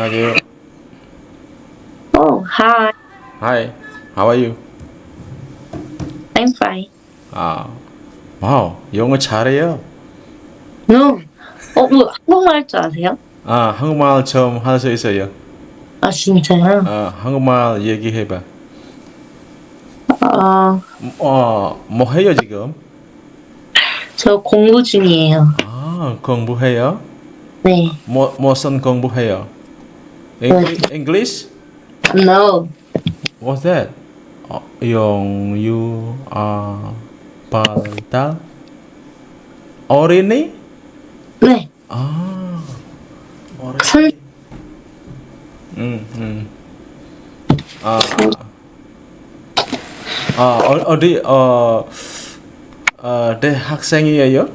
안녕하세요. Oh, hi. Hi. How are you? I'm fine. 아, 와우, 영어 잘해요. No. 어, 뭐 한국말 할 줄 아세요? 아, 한국말 좀할수 있어요. 아, 진짜요? 아, 한국말 얘기해봐. 어, 어, 뭐 해요 지금? 저 공부 중이에요. 아, 공부해요? 네. 뭐 무슨 공부해요? English? English? No. What's that? 어, 용, 유, 아, 발달? 어린이? 네. 아, 어린이. 선, 음, 음. 아, 아 어, 어디 어, 어 대학생이에요?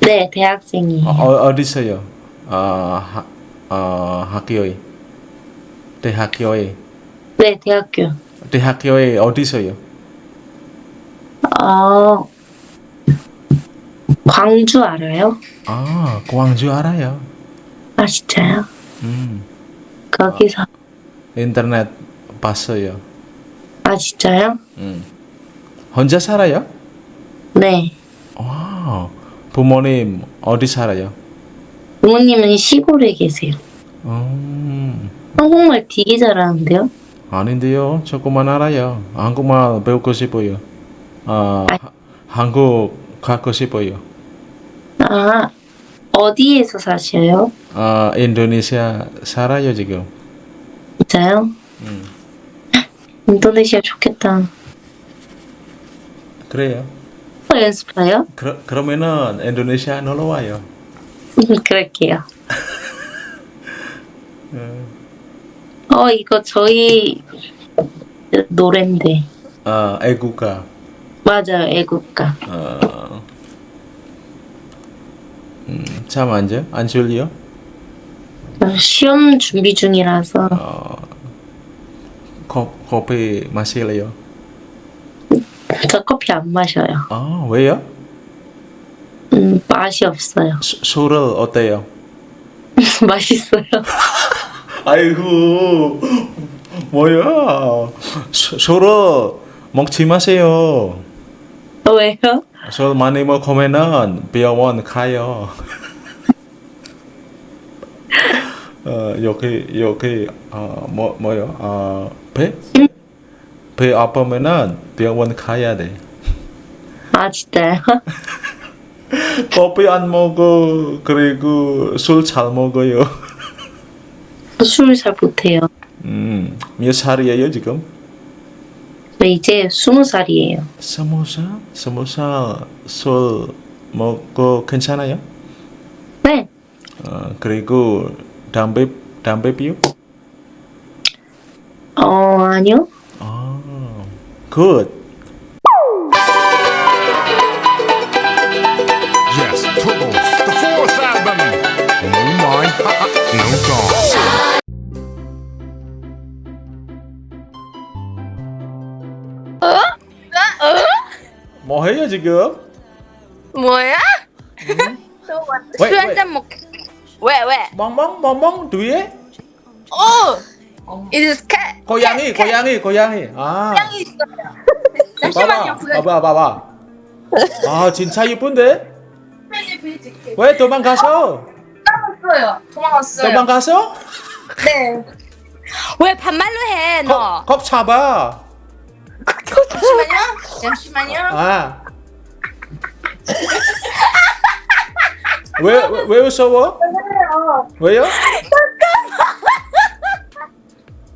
네, 대학생이에요. 어, 어, 어디서요? 어, 하, 어, 학교에 대학교에 네, 대학교. 대학교에 어디서요? 어, 광주 알아요? 아, 광주 알아요. 아, 진짜요? 음, 거기서. 인터넷 봤어요. 아, 진짜요? 음. 혼자 살아요? 네. 와, 부모님 어디 살아요? 부모님은 시골에 계세요. 음. 한국말 되게 잘하는데요? 아닌데요. 조금만 알아요. 한국말 배우고 싶어요. 아, 아. 하- 한국 가고 싶어요. 아, 어디에서 사셔요? 아, 인도네시아 살아요 지금. 진짜요? 음. 인도네시아 좋겠다. 그래요. 어, 연습해요? 그러, 그러면은 인도네시아 놀러 와요. 그럴게요. 음. 어, 이거 저희 노랜데. 아, 애국가. 맞아요, 애국가. 어. 음, 잠 앉아? 안 졸려? 시험 준비 중이라서 어, 커, 커피 마실래요? 저 커피 안 마셔요. 아, 왜요? 음, 맛이 없어요. 수, 술을 어때요? 맛있어요. 아이고 뭐야? 수- 술을 먹지 마세요. 왜요? 술 많이 먹으면은 병원 가요. 어 여기 여기 어 뭐 뭐요? 어 배? 배 아프면은 병원 가야 돼. 아, 진짜요? 커피 안 먹어. 그리고 술 잘 먹어요 술 잘 못해요. 음 몇 살이에요 지금 저 이제 스무 살이에요. 스무 살? 스무 살술 먹고 괜찮아요? 네. 어, 그리고 담배 담배 피우? 어, 아니요. 아, good. Song. 뭐 해요 지금? 뭐야? 왜, 술 왜? 한잔 먹. 왜 왜? 멍멍 멍멍 뒤에? 어. It cat. 고양이 고양이 고양이. 아, 고양이 있어요. 잠시만요. 봐봐 봐봐. 아 진짜 이쁜데? 왜 도망가서? 도망갔어요. 도망갔어요. 도망가서? 네. 왜 반말로 해 너? 겁, 겁 잡아. 잠시만요. 잠시만요. 아. 왜, 왜, 왜 무서워? 왜요?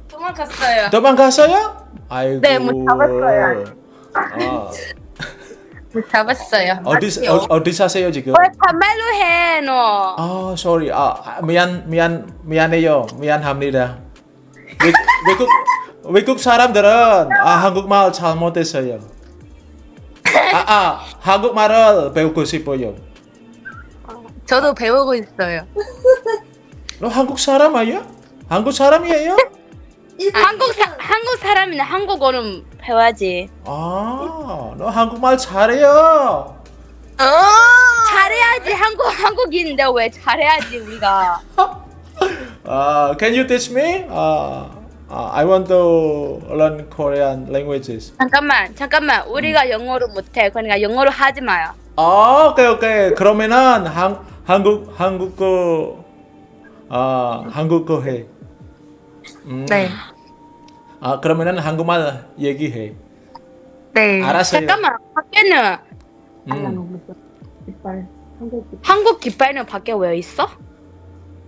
도망갔어요. 도망갔어요? 아이고. 네, 못 잡았어요. 아, 못 잡았어요. 어디, 어, 어디 사세요 지금? 왜 반말로 해 너? 아, sorry. 아, 아, 미안, 미안, 미안해요. 미안합니다. 외, 외국, 외국 사람들은 아, 한국말 잘 못했어요. 아, 아, 한국말을 배우고 싶어요. 저도 배우고 있어요. 너 한국 사람 아니야? 한국 사람이에요? 한국 사 한국 사람이나 한국어는 배워야지. 아, 너 한국말 잘해요. 잘해야지 한국 한국인인데 왜 잘해야지 우리가? Uh, can you teach me? Uh, uh, I want to learn Korean languages. 잠깐만, 잠깐만. 우리가 영어를 못해. 그러니까 영어로 하지 마요. 아, 오케이 오케이. 그러면은 한 한국 한국어 아 한국어 해. 음. 네. 아 그러면은 한국말 얘기해. 네. 알았어요. 잠깐만. 밖에는 음. 한국 깃발은 밖에 왜 있어?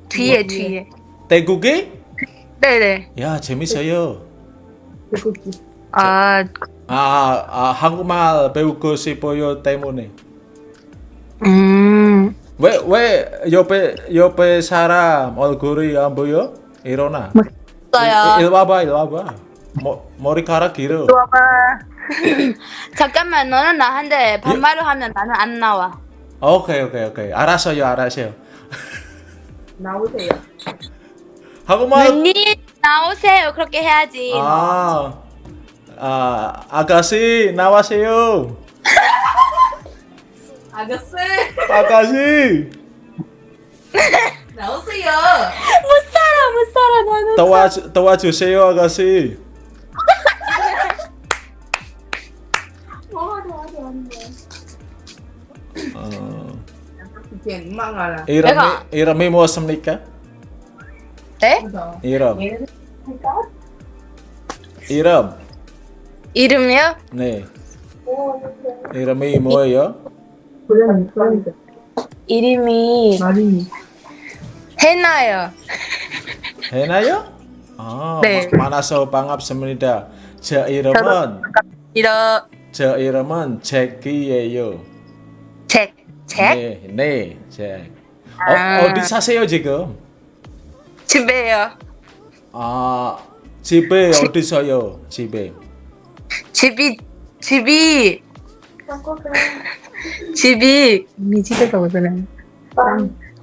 뒤에 뒤에. 태국이? 네네. 야 재밌어요. 아, 아, 아 한국말 배우고 싶어요 때문에. 음. 왜 왜 옆에 옆에 사람 얼굴이 안 보여? 일어나. 있어요. 일 와봐 일 와봐. 머, 머리카락 길어. 잠깐만. 너는 나한테 반말을 하면 나는 안 나와. 오케이 오케이 오케이 알았어요 알았어요. 나오세요. 한국말 언니 나오세요. 그렇게 해야지. 아, 아 아가씨 나와세요. 아저씨 아가씨 나오세요. 못 살아, 못 살아. 나는. 도와 도와주세요 아가씨. 어, 이름이 내가- 이름이 무엇입니까? 네? 이름 이름 이름이요? 네 이름이 뭐예요? 이름이 해나요. 해나요? 아 네. 만나서 반갑습니다. 제 이름은 이러 제 이름은 잭이에요. 잭. 잭? 네, 네, 잭. 아. 어, 어디 사세요 지금? 집에요. 아 집에 어디서요? 집에. 집이 집이 집이 미 집에가 어디래?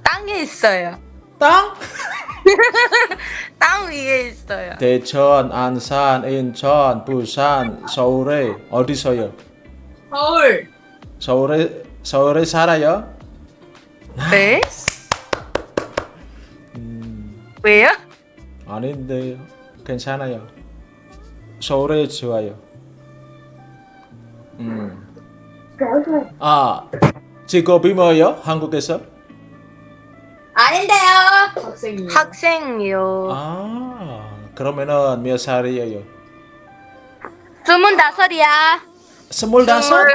땅에 있어요. 땅? 땅 위에 있어요. 대천, 안산, 인천, 부산, 서울에 어디서요? 서울 서울에 서울에 살아요? 네? 왜요? 아닌데요. 괜찮아요. 서울에 좋아요. 음. 아 직업이 뭐예요? 한국에서? 아닌데요. 학생이 학생이요. 아 그러면은 몇 살이에요? 스물다섯이야. 스물다섯?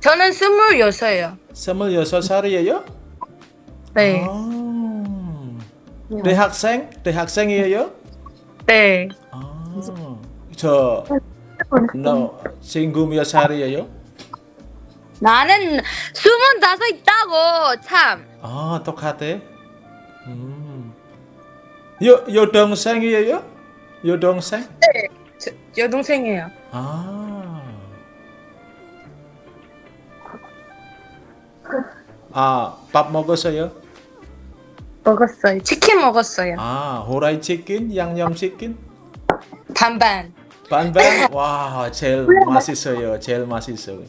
저는 스물여섯이요. 스물여섯 살이에요? 네. 아, 대학생? 대학생이에요? 네. 아, 저, 너 친구 몇 살이에요? 나는 스물다섯 있다고 참. 아, 똑같아. 음. 여, 여동생이에요? 여동생? 저, 여동생이에요. 아. 아, 밥 먹었어요? 먹었어요. 치킨 먹었어요. 아, 호라이 치킨, 양념 치킨? 반반. 반반? 와, 제일 맛있어요. 제일 맛있어요.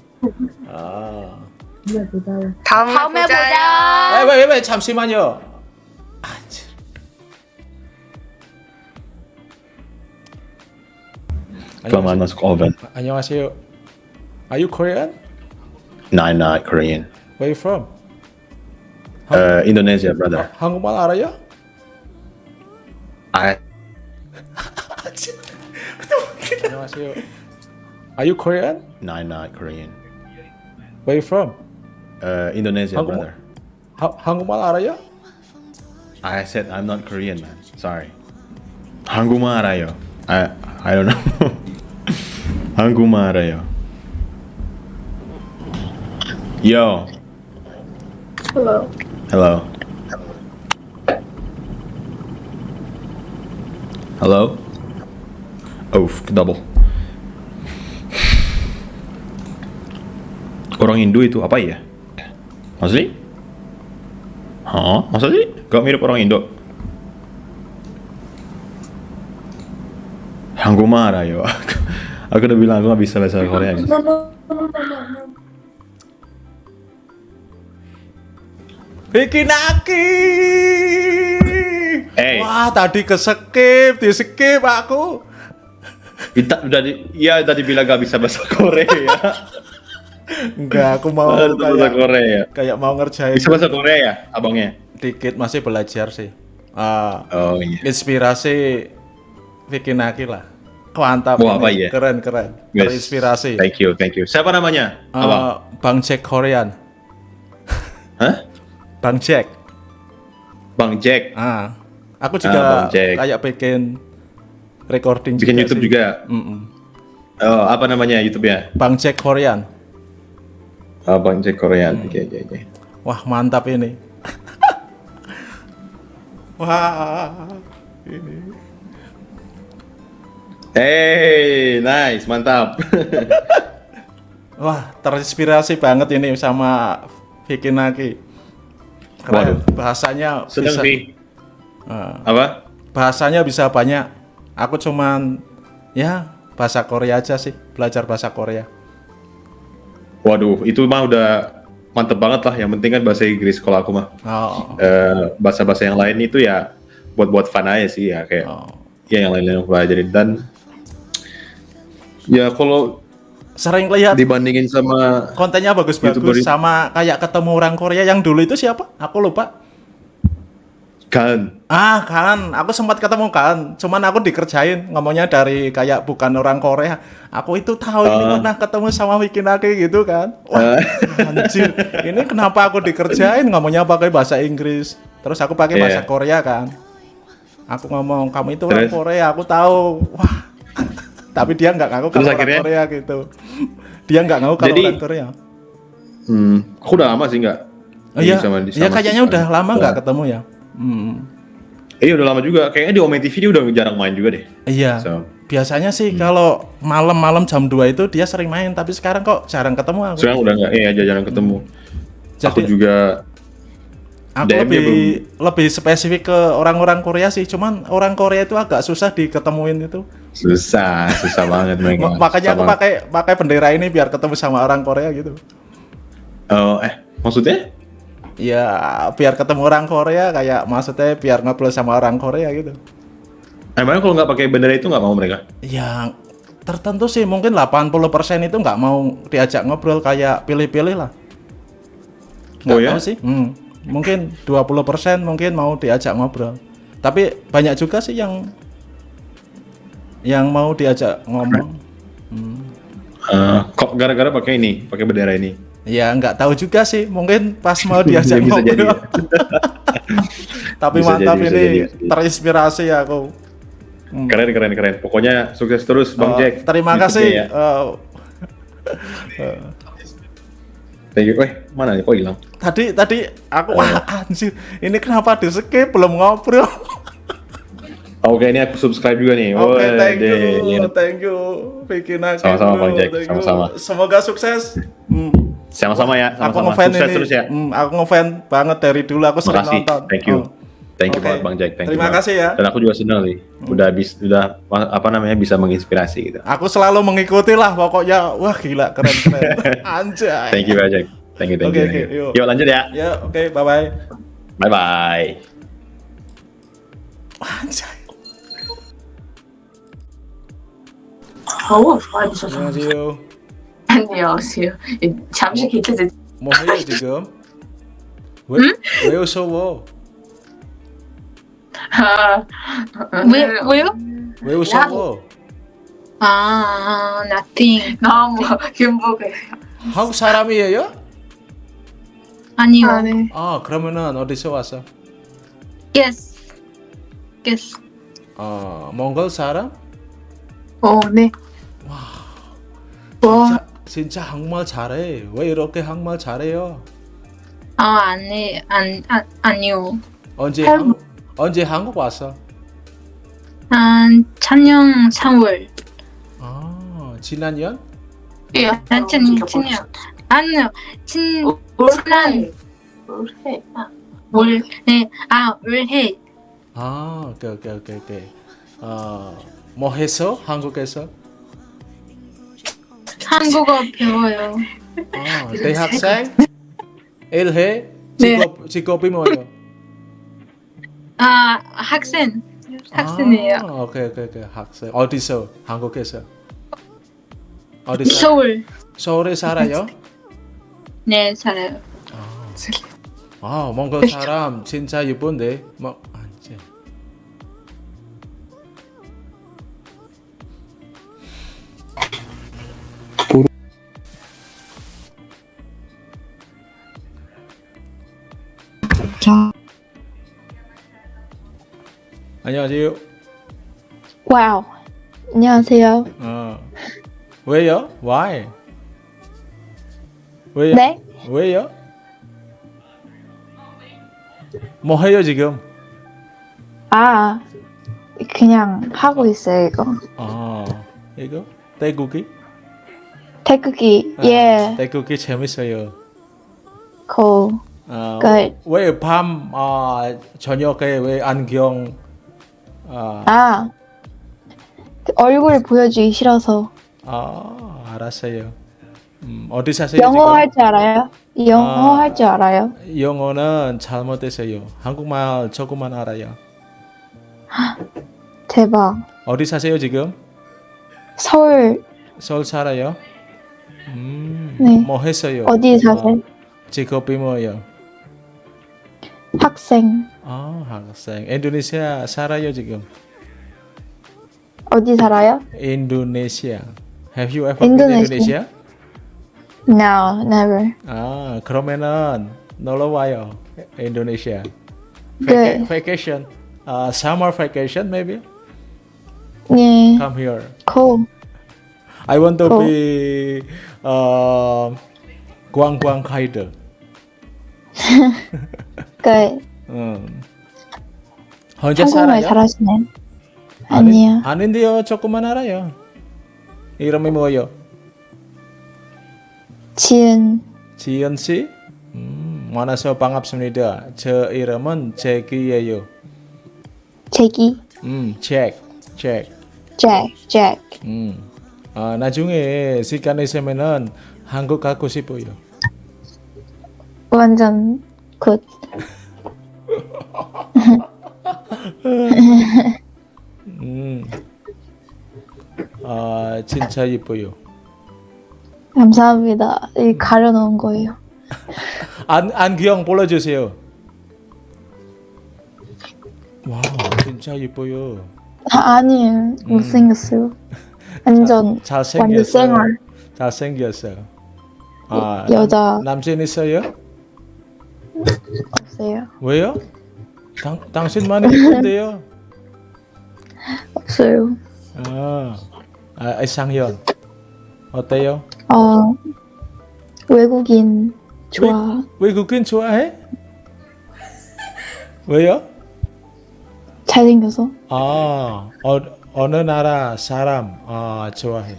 아. 다음에, 다음에 보자. 아, 왜, 왜, 왜, 잠시만요. Kelamaan masuk oven. 안녕하세요. Are you Korean? Nine not Korean. Where you from? Uh, Indonesia, brother. 한국말 알아요? I 안녕하세요. Are you Korean? nine not Korean. Where you from? Uh, Indonesia, 한국- brother. 하, 한국말 알아요? I said I'm not Korean, man. Sorry. 한국말 알아요. I I don't know. 한국말 알아요. Yo. Hello. Hello. Hello. Oh, double. Orang Indo itu apa ya? Asli? Hah? Masa sih? Gak mirip orang Indo? Hangguma yo. Aku udah bilang aku gak bisa bahasa Korea. guys. Vicky Naki. Hey. Wah, Ah, tadi ke skip, di skip aku. Kita udah di, iya tadi bilang gak bisa bahasa Korea. Enggak, aku mau bahasa kayak Korea. kayak mau ngerjain Bisa bahasa Korea ya, abangnya? dikit masih belajar sih. Ah, Oh iya. inspirasi bikin Aki lah. Mantap. Wah, apa ya? Keren, keren. Yes. Terinspirasi. Thank you, thank you. Siapa namanya? Ah, Abang? Bang Jack Korean. Hah? Bang Jack. Bang Jack. Ah, aku Ah, juga Bang Jack. kayak bikin recording Bikin juga YouTube sih. juga. Mm-mm. Oh, apa namanya YouTube-nya? Bang Jack Korean. Oh, Bang Jack Korean. Hmm. Oke, oke, oke. Wah, mantap ini. Wah, ini. Hey, nice, mantap. Wah, terinspirasi banget ini sama Vicky Naki. Keren. Waduh. Bahasanya Seneng bisa. Ah, Apa? bahasanya bisa banyak. Aku cuman ya bahasa Korea aja sih, belajar bahasa Korea. Waduh, itu mah udah mantep banget lah. Yang penting kan bahasa Inggris kalau aku mah. Oh, Eh, bahasa-bahasa yang lain itu ya buat-buat fun aja sih ya kayak oh. ya yang lain-lain aku pelajarin dan ya kalau Sering lihat dibandingin sama kontennya bagus-bagus sama kayak ketemu orang Korea yang dulu itu siapa? Aku lupa. kan Ah kan, aku sempat ketemu kan, cuman aku dikerjain ngomongnya dari kayak bukan orang Korea. Aku itu tahu ini Ah. pernah ketemu sama Vicky Naki gitu kan. Wah, anjir, ini kenapa aku dikerjain ngomongnya pakai bahasa Inggris, terus aku pakai bahasa Iya. Korea kan. Aku ngomong kamu itu orang? Korea, aku tahu. Wah, tapi dia nggak ngaku kalau akhirnya? Korea gitu. Dia nggak ngaku kalau Jadi- orang Korea. hmm, aku udah lama sih nggak Oh, iya, sama- iya sama kayaknya si- udah lama nggak ketemu ya. Hmm. Iya udah lama juga. Kayaknya di Ome TV dia udah jarang main juga deh. Iya. So, Biasanya sih Hmm. kalau malam-malam jam 2 itu dia sering main, tapi sekarang kok jarang ketemu aku. sekarang udah nggak, iya jarang ketemu. aku Jadi juga aku DM-nya lebih lebih spesifik ke orang-orang Korea sih, cuman orang Korea itu agak susah diketemuin itu. susah, susah banget mereka. Ma- Makanya aku Susah pakai pakai bendera ini biar ketemu sama orang Korea gitu. Oh, eh, maksudnya? Ya, biar ketemu orang Korea kayak maksudnya biar ngobrol sama orang Korea gitu. Emangnya kalau nggak pakai bendera itu nggak mau mereka? Ya tertentu sih mungkin 80% itu nggak mau diajak ngobrol kayak pilih-pilih lah. Nggak Oh ya? sih. Hmm, mungkin 20% mungkin mau diajak ngobrol. Tapi banyak juga sih yang yang mau diajak ngomong. Eh, kok gara-gara pakai ini, pakai bendera ini? Ya nggak tahu juga sih. Mungkin pas mau diajak Bisa jadi ngobrol. ya. Tapi Bisa mantap jadi, ini jadi, terinspirasi aku. Keren, keren, keren. Pokoknya sukses terus, Bang Oh, Jack. Terima kasih. ya. Thank you. Eh, mana nih? Kok hilang? tadi tadi aku Oh. wah anjir ini kenapa di skip belum ngobrol Oke, ini aku subscribe juga nih. oke Wah, thank you iya. thank you bikin aku Sama-sama, Bang Jack. Sama-sama. semoga sukses Hmm, Sama-sama ya, aku sama-sama. ngefan Sukses ini terus ya. Hmm, aku ngefan banget dari dulu aku sering Makasih. nonton Thank you. Oh. Thank you Oke. banget Bang Jack. Thank Terima you banget. kasih ya. Dan aku juga senang sih. Udah bis, udah apa namanya bisa menginspirasi gitu. aku selalu mengikuti lah pokoknya wah gila keren keren anjay Thank you Bang Jack. Thank you, thank Oke, you. thank oke, you. yuk. Yuk lanjut ya. ya oke bye bye Bye bye. anjay 더워 좋아지셔서 안녕하세요 안녕하세요 잠시 기다려 뭐 해요 지금 왜, 왜 웃어워 아, 왜, 왜요? 왜 웃어워 아, nothing. 너무 행복해 한국 사람이에요? 아니요. 아, 네. 아 그러면은 어디서 왔어? Yes. Yes. 어 몽골 사람? 어, 네. 와. 진짜, 진짜 한국말 잘해. 왜 이렇게 한국말 잘해요? 아, 아니, 안, 아, 아니요. 언제 할- 한, 언제 한국 왔어? 한 작년 3월. 아 지난 년? 예. 아, 친, 친년. 아니요. 친, 올해. 올해. 아, 올, 네. 아, 올해. 아 오케이 오케이 오케이 오케이. 어 뭐 해서 한국에서? 한국어 배워요. 아 대학생? 일해? 네. 직업 직업이 뭐예요? 아, 학생. 학생이에요. 아, 오케이 오케이 오케이. 학생. 어디서? 한국에서? 어디서? 서울. 서울에 살아요? 네, 살아요. 아. 몽골 사람 진짜 예쁜데? 뭐 안지 안녕하세요. 와우. 안녕하세요. 어 왜요? Why? 왜요? 네? 왜요? 뭐 해요 지금? 아, 그냥 하고 있어요, 이거. 아 이거 태국이? 태극기, 아, 예, 태국이 재밌어요. cool. 아, Good. 왜밤 아, 저녁에 왜 안경 아, 아, 그 얼굴 보여주기 싫어서. 아 알았어요. 음, 어디 사세요 영어 지금? 할 줄 알아요? 영어 아. 할줄 알아요? 영어는 잘 못했어요. 한국말 조금만 알아요. 대박. 어디 사세요 지금? 서울, 서울 살아요? 음, 네. 뭐 했어요? 어디 사세요? 아, 직업이 뭐예요? 학생. 아, 학생. 인도네시아 살아요 지금. 어디 살아요? 인도네시아. Have you ever been 인도네시아. Indonesia? No, never. 아, 그러면은 놀러 와요. 인도네시아. Good. Vacation. Uh, summer vacation maybe? 예, Come here. cool. I want to Cool. be uh, 관광 Good. 음. 혼자 한국말 살아요? 잘하시네. 아니, 아니요. 아닌데요. 조금만 알아요. 이름이 뭐예요? 지은, 지연 씨? 음, 만나서 반갑습니다. 저 이름은 잭이에요. 제기, 음, 잭, 잭. 잭, 잭. 음. 아, 나중에 시간 있으면은 한국 가고 싶어요. 완전 굿. 음. 아, 진짜 예뻐요. 감사합니다. 이 가려놓은 거예요. 안 안경 불러주세요. 와, 진짜 예뻐요. 아, 아니에요. 못생겼어요. 완전 잘생겼어요. 완전 생얼. 잘생겼어요. 아, 여자. 남, 남친 있어요? 없어요. 왜요? 당, 당신만 예쁜데요. 없어요. 아, 아 이상현 어때요? 어 외국인 좋아. 외 국인 좋아해? 왜요? 잘생겨서. 아, 어, 어느 나라 사람 아, 좋아해?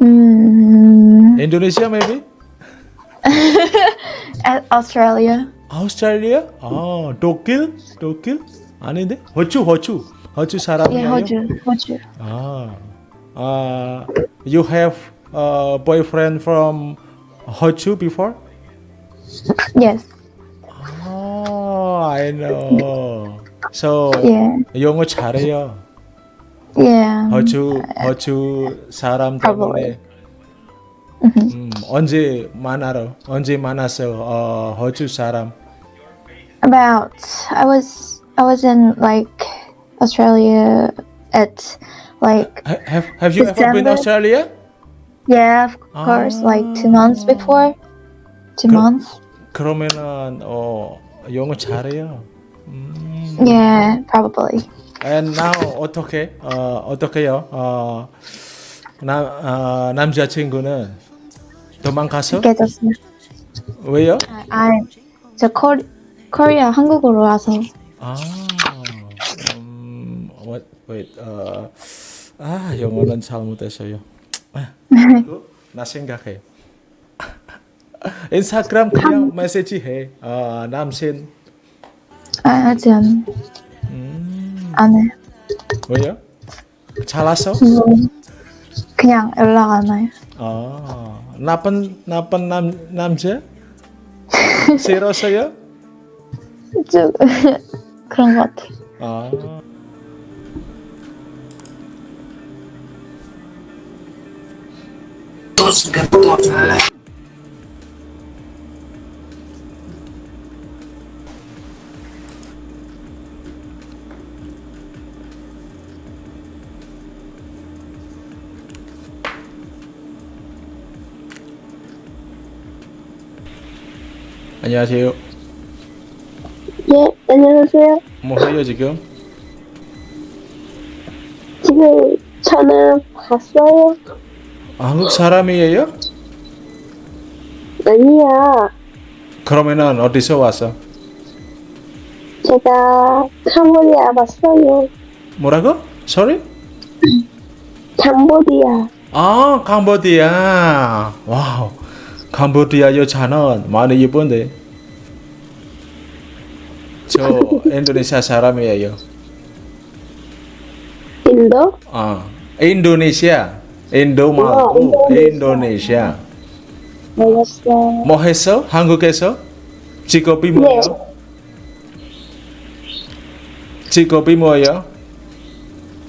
음, 인도네시아 maybe? 아, Australia. 아우스트랄리아? 아, 독일? 독일? 아닌데? 호주, 호주. 호주 예, 사람이에요? 호주, 호주. 아, 아, you have a boyfriend from 호주 before? Yes. Oh, I know. So, 예, 영어 잘해요. 예. 호주, 호주 사람 때문에. 음, 언제 만나러? 언제 만났어? 어, 호주 사람. About I was I was in like Australia at like Ha- Have Have you ever been December. Australia? yeah of course like two months before. Two 그- months. 그러면은 어 영어 잘해요. 음. Yeah, probably. And now 어떻게 어 어떻게요? 어남 어, 남자친구는 도망가서 깨졌어요. 왜요? 아, 저 코, 코리아 한국으로 와서 아, 음, wait, wait, 어, 아 영어는 잘못했어요. 나 생각해. 인스타그램 그냥 메시지 해. 어, 남친 아, 아직 안, 음, 안 해. 왜요? 잘났어? 음, 그냥 연락 안 와요. 아, 나쁜 나쁜 남 남자? 싫었어요? 쭉 그런 것 같아. 아. 안녕하세요. 예, 안녕하세요. 뭐 해요 지금? 지금 전화 봤어요? 한국 사람이에요? 아니야. 그러면은 어디서 왔어? 제가 캄보디아 왔어요. 뭐라고? Sorry? 캄보디아. 아, 캄보디아. 와우. 캄보디아 여자는 많이 예쁜데. 저 인도네시아 사람이에요. 인도? 아, 인도네시아. 인도 말고 인도네시아. 알았어. 뭐 했어? 한국에서? 직업이 뭐예요? 직업이 뭐예요?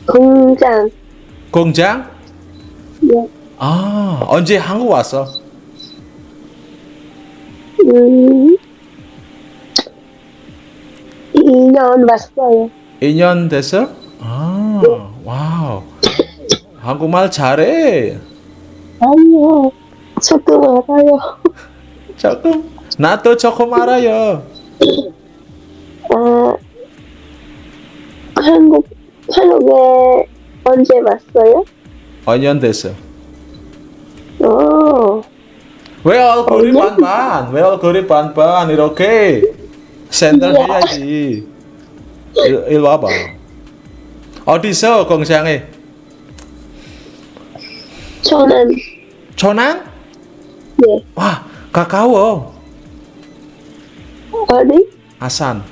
공장. 공장? 예. 아, 언제 한국 왔어? 음. 2년 왔어요. 2년 됐어? 아, 와우. 한국말 잘해. 아니요. 조금 알아요. 조금. 나도 조금 알아요. 아, 한국, 한국에 언제 왔어요? 5년 됐어. 어, 왜 얼굴이 어, 반반? 왜 얼굴이 반반? 이렇게 센터 해야지. 일, 일 와봐. 어디서 공장에? 저는, 천안? 네. 와, 가까워. 어디? 아산.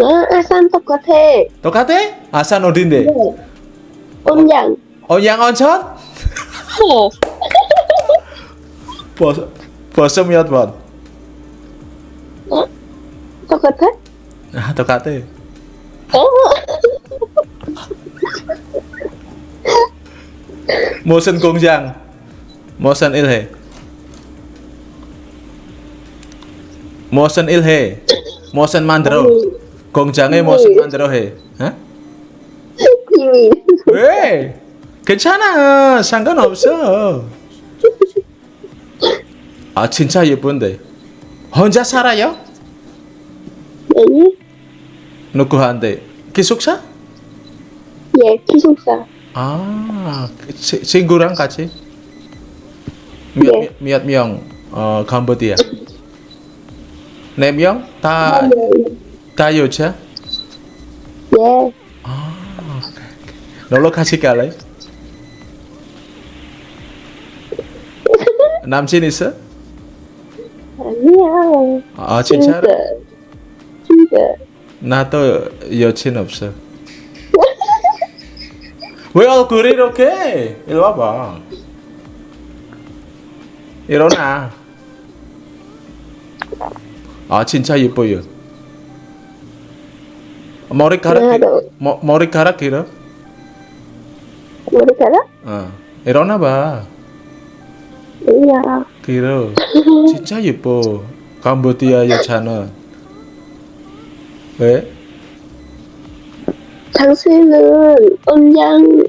아, 아산 똑같아. 똑같아? 아산 어딘데? 네. 온양. 언양 온천? 어. 벌써, 벌써 몇 번? 똑같아? 아, 똑같아. 어, 무슨 공장? 무슨 일해? 무슨 일해? 무슨 만들어? 공장에 무슨 만들어 해? 어? 비밀. 왜? 괜찮아. 상관없어. 아, 진짜 예쁜데. 혼자 살아요? 아니? 누구한테? 기숙사? 예, 기숙사. 아, 치, 친구랑 같이? 몇, 네. 몇 명, 어, 캄보디아? 네 명? 다, 다 여자? 예, 놀 러 같이 갈래? 남친 있어? 아니야. 아, 진짜로? 진짜. 나도 여친 없어. 왜 얼굴이 이렇게? 이리 와봐. 일어나. 아 진짜 예뻐요. 머리카락 기, 나도. 머, 머리카락 길어? 머리카락? 어. 일어나 봐. 아니야. 길어. 진짜 예뻐. 캄보디아 여자는. 왜? 당신은 온양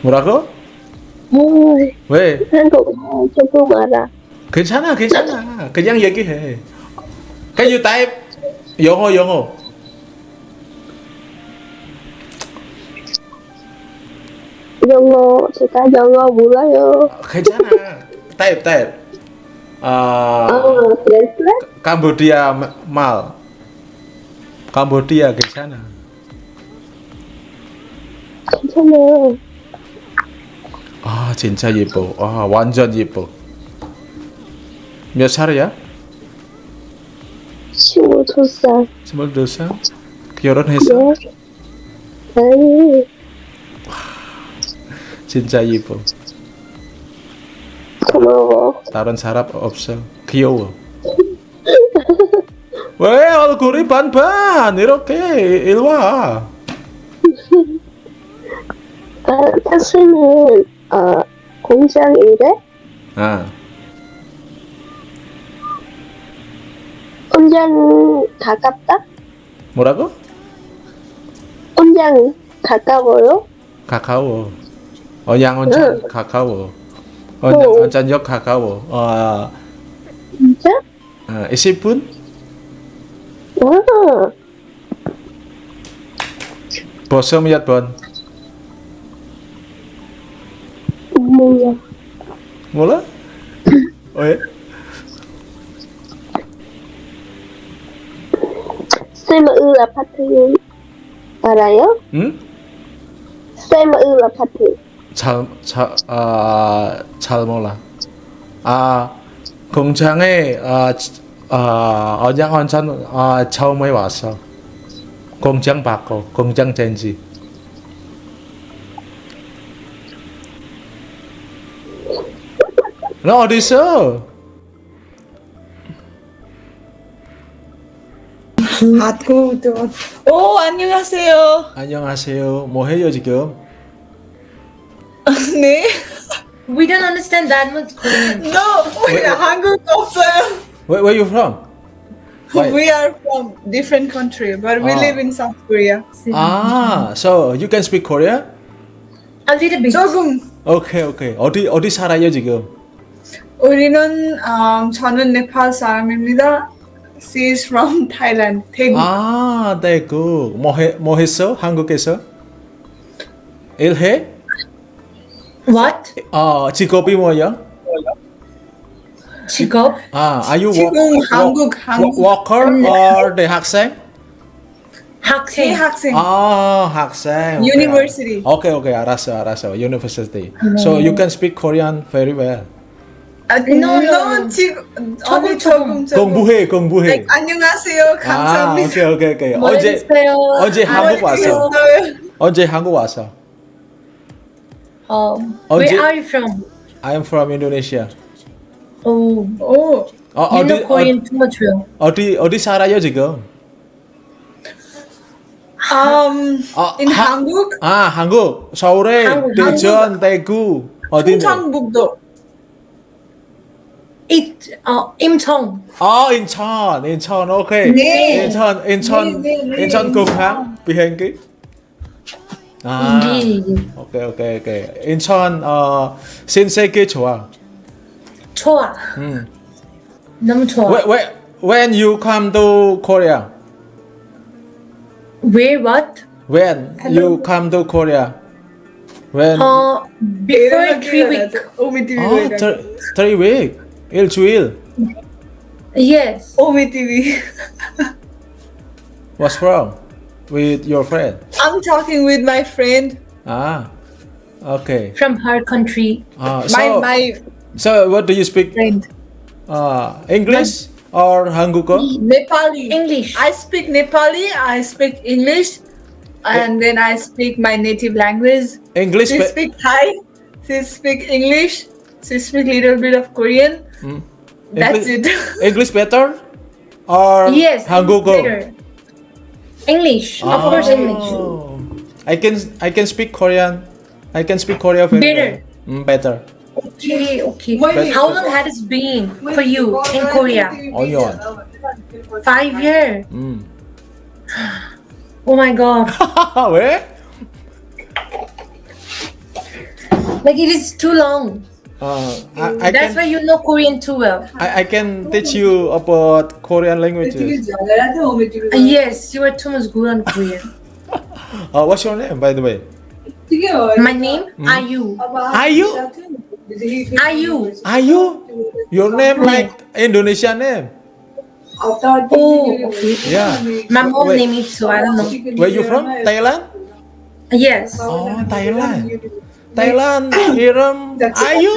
뭐라고? 어, 왜? 한국 조금 알아. 괜찮아, 괜찮아. 그냥 얘기해. Can you type 영어, 영어. 영어 제가 영어 몰라요. 괜찮아. type, type. 아, 어, 그랬어? Cambodia 말. Cambodia 괜찮아. 괜찮아. 아, 진짜 예뻐. 아, 완전 예뻐. 몇 살이야? 22살. 스물두 살? 결혼했어? 네. 아니, 진짜 예뻐. 다른 사람 없어. 귀여워. 왜 얼굴이 반반 이렇게 일 와. 아, 타스는 어, 공장 일해? 아 온장 가깝다? 뭐라고? 온장 가까워요? 가까워. 언양 응. 가까워. 언양 어. 온천역 가까워. 어, 진짜? 어 20분? 와, 벌써 몇 번? 뭐야? 몰라? 왜? 세마을 아파트 알아요? 응? 세마을 아파트. 잘, 잘, 아, 잘 몰라. 아, 공장에, 아, 지- 아, 언양 온천, 아, 처음에 왔어. 공장 바꿔, 공장 젠지. 너 어디 있어? 오, 안녕하세요. 안녕하세요. 뭐 해요 지금? 네. We don't understand that much Korean. No, 우리 한국 없어요. Where, where you from? Why? We are from different country, but we Ah. live in South Korea. Ah, so you can speak Korean? A little bit. 조금 오케이 오케이. 어디 어디 살아요 지금? 우리는 음, 저는 네팔 사람입니다. She is from Thailand. 태국. 아, 대구. 뭐, 해, 뭐 했어? 한국에서? 일해? What? 어, 직업이 뭐야? 직업? 아, are you 지금 한국, 한국. worker or 대학생? 학생. 대학생. 아, 학생. 오케이. University. 오케이, 오케이. 알았어, 알았어. University. So you can speak Korean very well. 아, No, no, no. 지금 조금, 조금 조금. 공부해, 공부해. Like, 안녕하세요. 아, 감사합니다. 오케이, 오케이, 오케이. 뭐 언제 했어요? 언제 한국 왔어? 있어요. 언제 한국 왔어? Um, 언제- where are you from? I am from Indonesia. Oh, 오, 어, you 어디 know Korean too much well. 어디 어디 살아요 지금? um, 아, in 하- 한국, 아 한국 서울에 한국, 대전 대구 어디네? 충청북도. It, uh, 임청. 아 인천 인천 오케이 네. 인천 인천 네, 네, 네, 인천 공항 비행기 아 네. 오케이 오케이 오케이 인천 어 신세계 좋아 좋아. 음 너무 좋아. when, when when you come to Korea Where what? when you come to Korea when Uh, before three weeks. 오미 TV 아 three, three week 일주일 Yes. 오미 TV. what's wrong with your friend? I'm talking with my friend. Ah, okay. From her country. Ah, so, my, my so what do you speak? Friend. ah, English my, or Hanguko? Nepali. English. I speak Nepali, I speak English, eh. and then I speak my native language. English. She speak Thai, she speak English, she speak little bit of Korean. Mm. English, That's it. English better or yes, Hanguko? Better. English. Of course, English. Oh. I can I can speak Korean. I can speak Korean very Better. well. Mm, better. Okay, okay. Wait. How long has it been for you in Korea? Onion. Five years. 음. Oh my god. 왜? Like it is too long. Uh, I, I That's can why you know Korean too well. I, I can teach you about Korean languages. Uh, yes, you are too much good on Korean. Uh, what's your name, by the way? My name Ayu. Ayu. Ayu. Ayu. Your name like Indonesian name. Oh, okay. Yeah. My mom Wait. name is so I don't know. Where you from? Thailand? Yes. Oh, Thailand. Thailand. Iram. Ayu.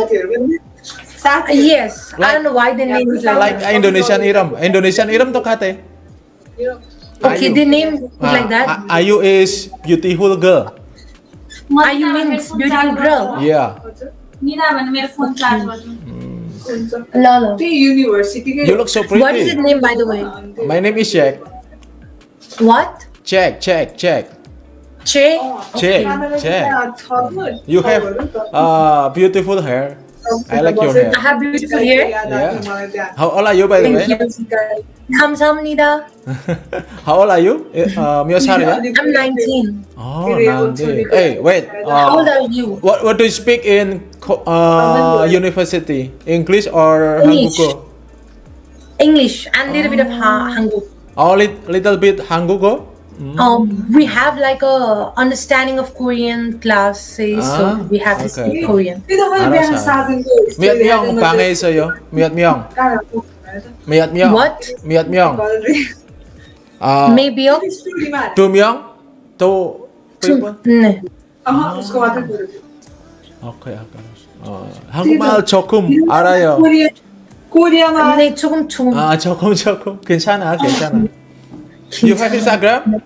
Yes. I don't know why the name is like, Like that. Indonesian Iram. Indonesian Iram to kate. Okay, the name is like that. Ah, Ayu is beautiful girl. Ayu means beautiful girl. Yeah. Lolo. You look so pretty. What is the name by the way? My name is Jack. What? Jack, Jack, Jack. Che? Jay, Jay. 저는 You have uh, beautiful hair. I like your hair. I have beautiful hair. Yeah. How old are you by the way? Thank you. 감사합니다. How old are you? Uh, 몇 살이야? I'm 19. Oh, nanti. Hey, wait. How old Uh, are you? what what do you speak in co- uh, university? English or English. 한국어? English and little bit of ha- 한국. Oh, lit, little bit 한국어? Mm. Um, we have like a understanding of Korean classes, ah, so we have to okay. speak Korean. Miat Myung, pangay sa'yo. Miat Myung. Miat Myung. What? Miat Myung. Uh, Maybe Myung? Do Myung? Do people? 네. 아, 오케이, 오케이. 어, 한국말 조금 알아요. 코리아나. 네, 조금 조금. 아, 조금 조금. 괜찮아, 괜찮아. You have Instagram?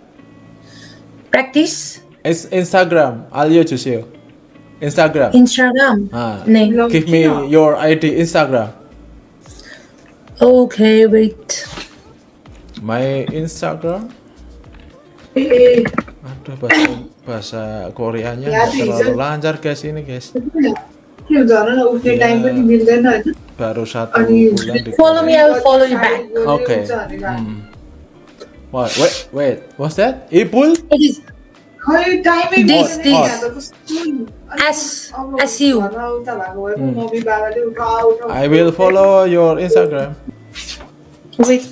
Practice? It's Instagram. I'll use you. Instagram. Instagram. Ah. Nee. Give me your ID Instagram. Okay, wait. My Instagram? Eh. Aduh bahasa bahasa Koreanya ya, terlalu lancar guys ini guys. Iya. Baru satu. Follow me, I will follow you back. Oke. Okay. Hmm. What? Wait, wait. What's that? April? It is. This, this. As, as you. Mm. I will follow your Instagram. Wait.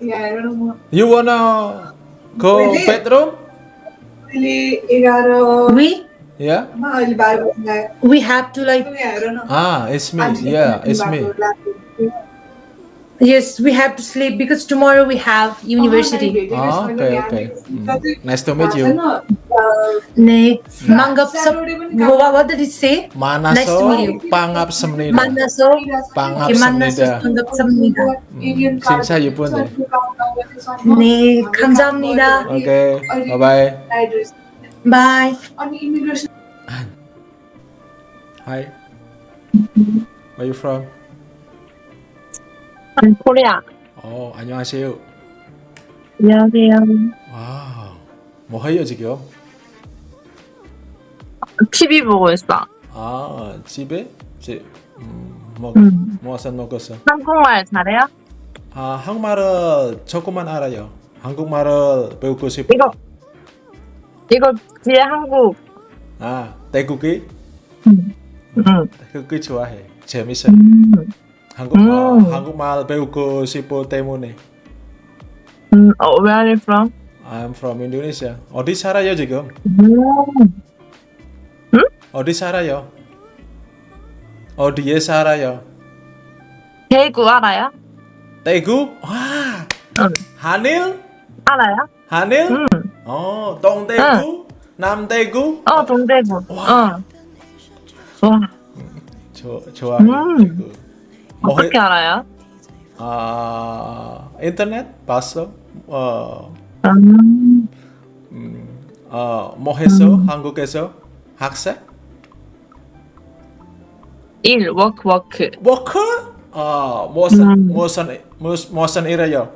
Yeah, I don't know. You wanna go really? bedroom? We? Yeah. We have to like. Ah, it's me. Yeah, it's me. Yes, we have to sleep because tomorrow we have university. Ah, okay, okay. Mm. Nice to meet you. Ne, mangap sa, what did it say? Manaso, nice to meet you. pangap semnida. Manaso, pangap semnida. Pangap semnida. Mm. Sinsa you pun eh. Ne, kamsamnida. Okay, bye-bye. Bye. On immigration. Hi. Where are you from? 코리아. 어, 안녕하세요. 안녕하세요. 와우. 뭐 해요 지금? TV 보고 있어. 아, 집에? 집. 음, 뭐, 음. 무엇은 먹었어? 한국말 잘해요? 아, 한국말을 조금만 알아요. 한국말을 배우고 싶어. 이거 이거 뒤에 한국. 아, 태국이? 응. 태국이 좋아해. 재밌어. 음. 한국, 어, 음. 한국말 배우고 싶어 때문에. 음. 어, where are you from? I'm from Indonesia. 어디 살아요 지금? 음. 어디 살아요? 어디에 살아요? 대구 알아요? 대구? 와! 응. 한일? 알아요? 한일? 응. 어, 동대구? 남대구? 어, 동대구. 어. 와, 저, 좋아요. 음. 대구. 어떻게 알아요? 아, 인터넷 봤어? 어, 음. 음, 어, 뭐 했어? 한국에서? 학생? 일, 워크, 워크. 워크? 어, 무슨, 음. 무슨, 무슨, 무슨 일이요?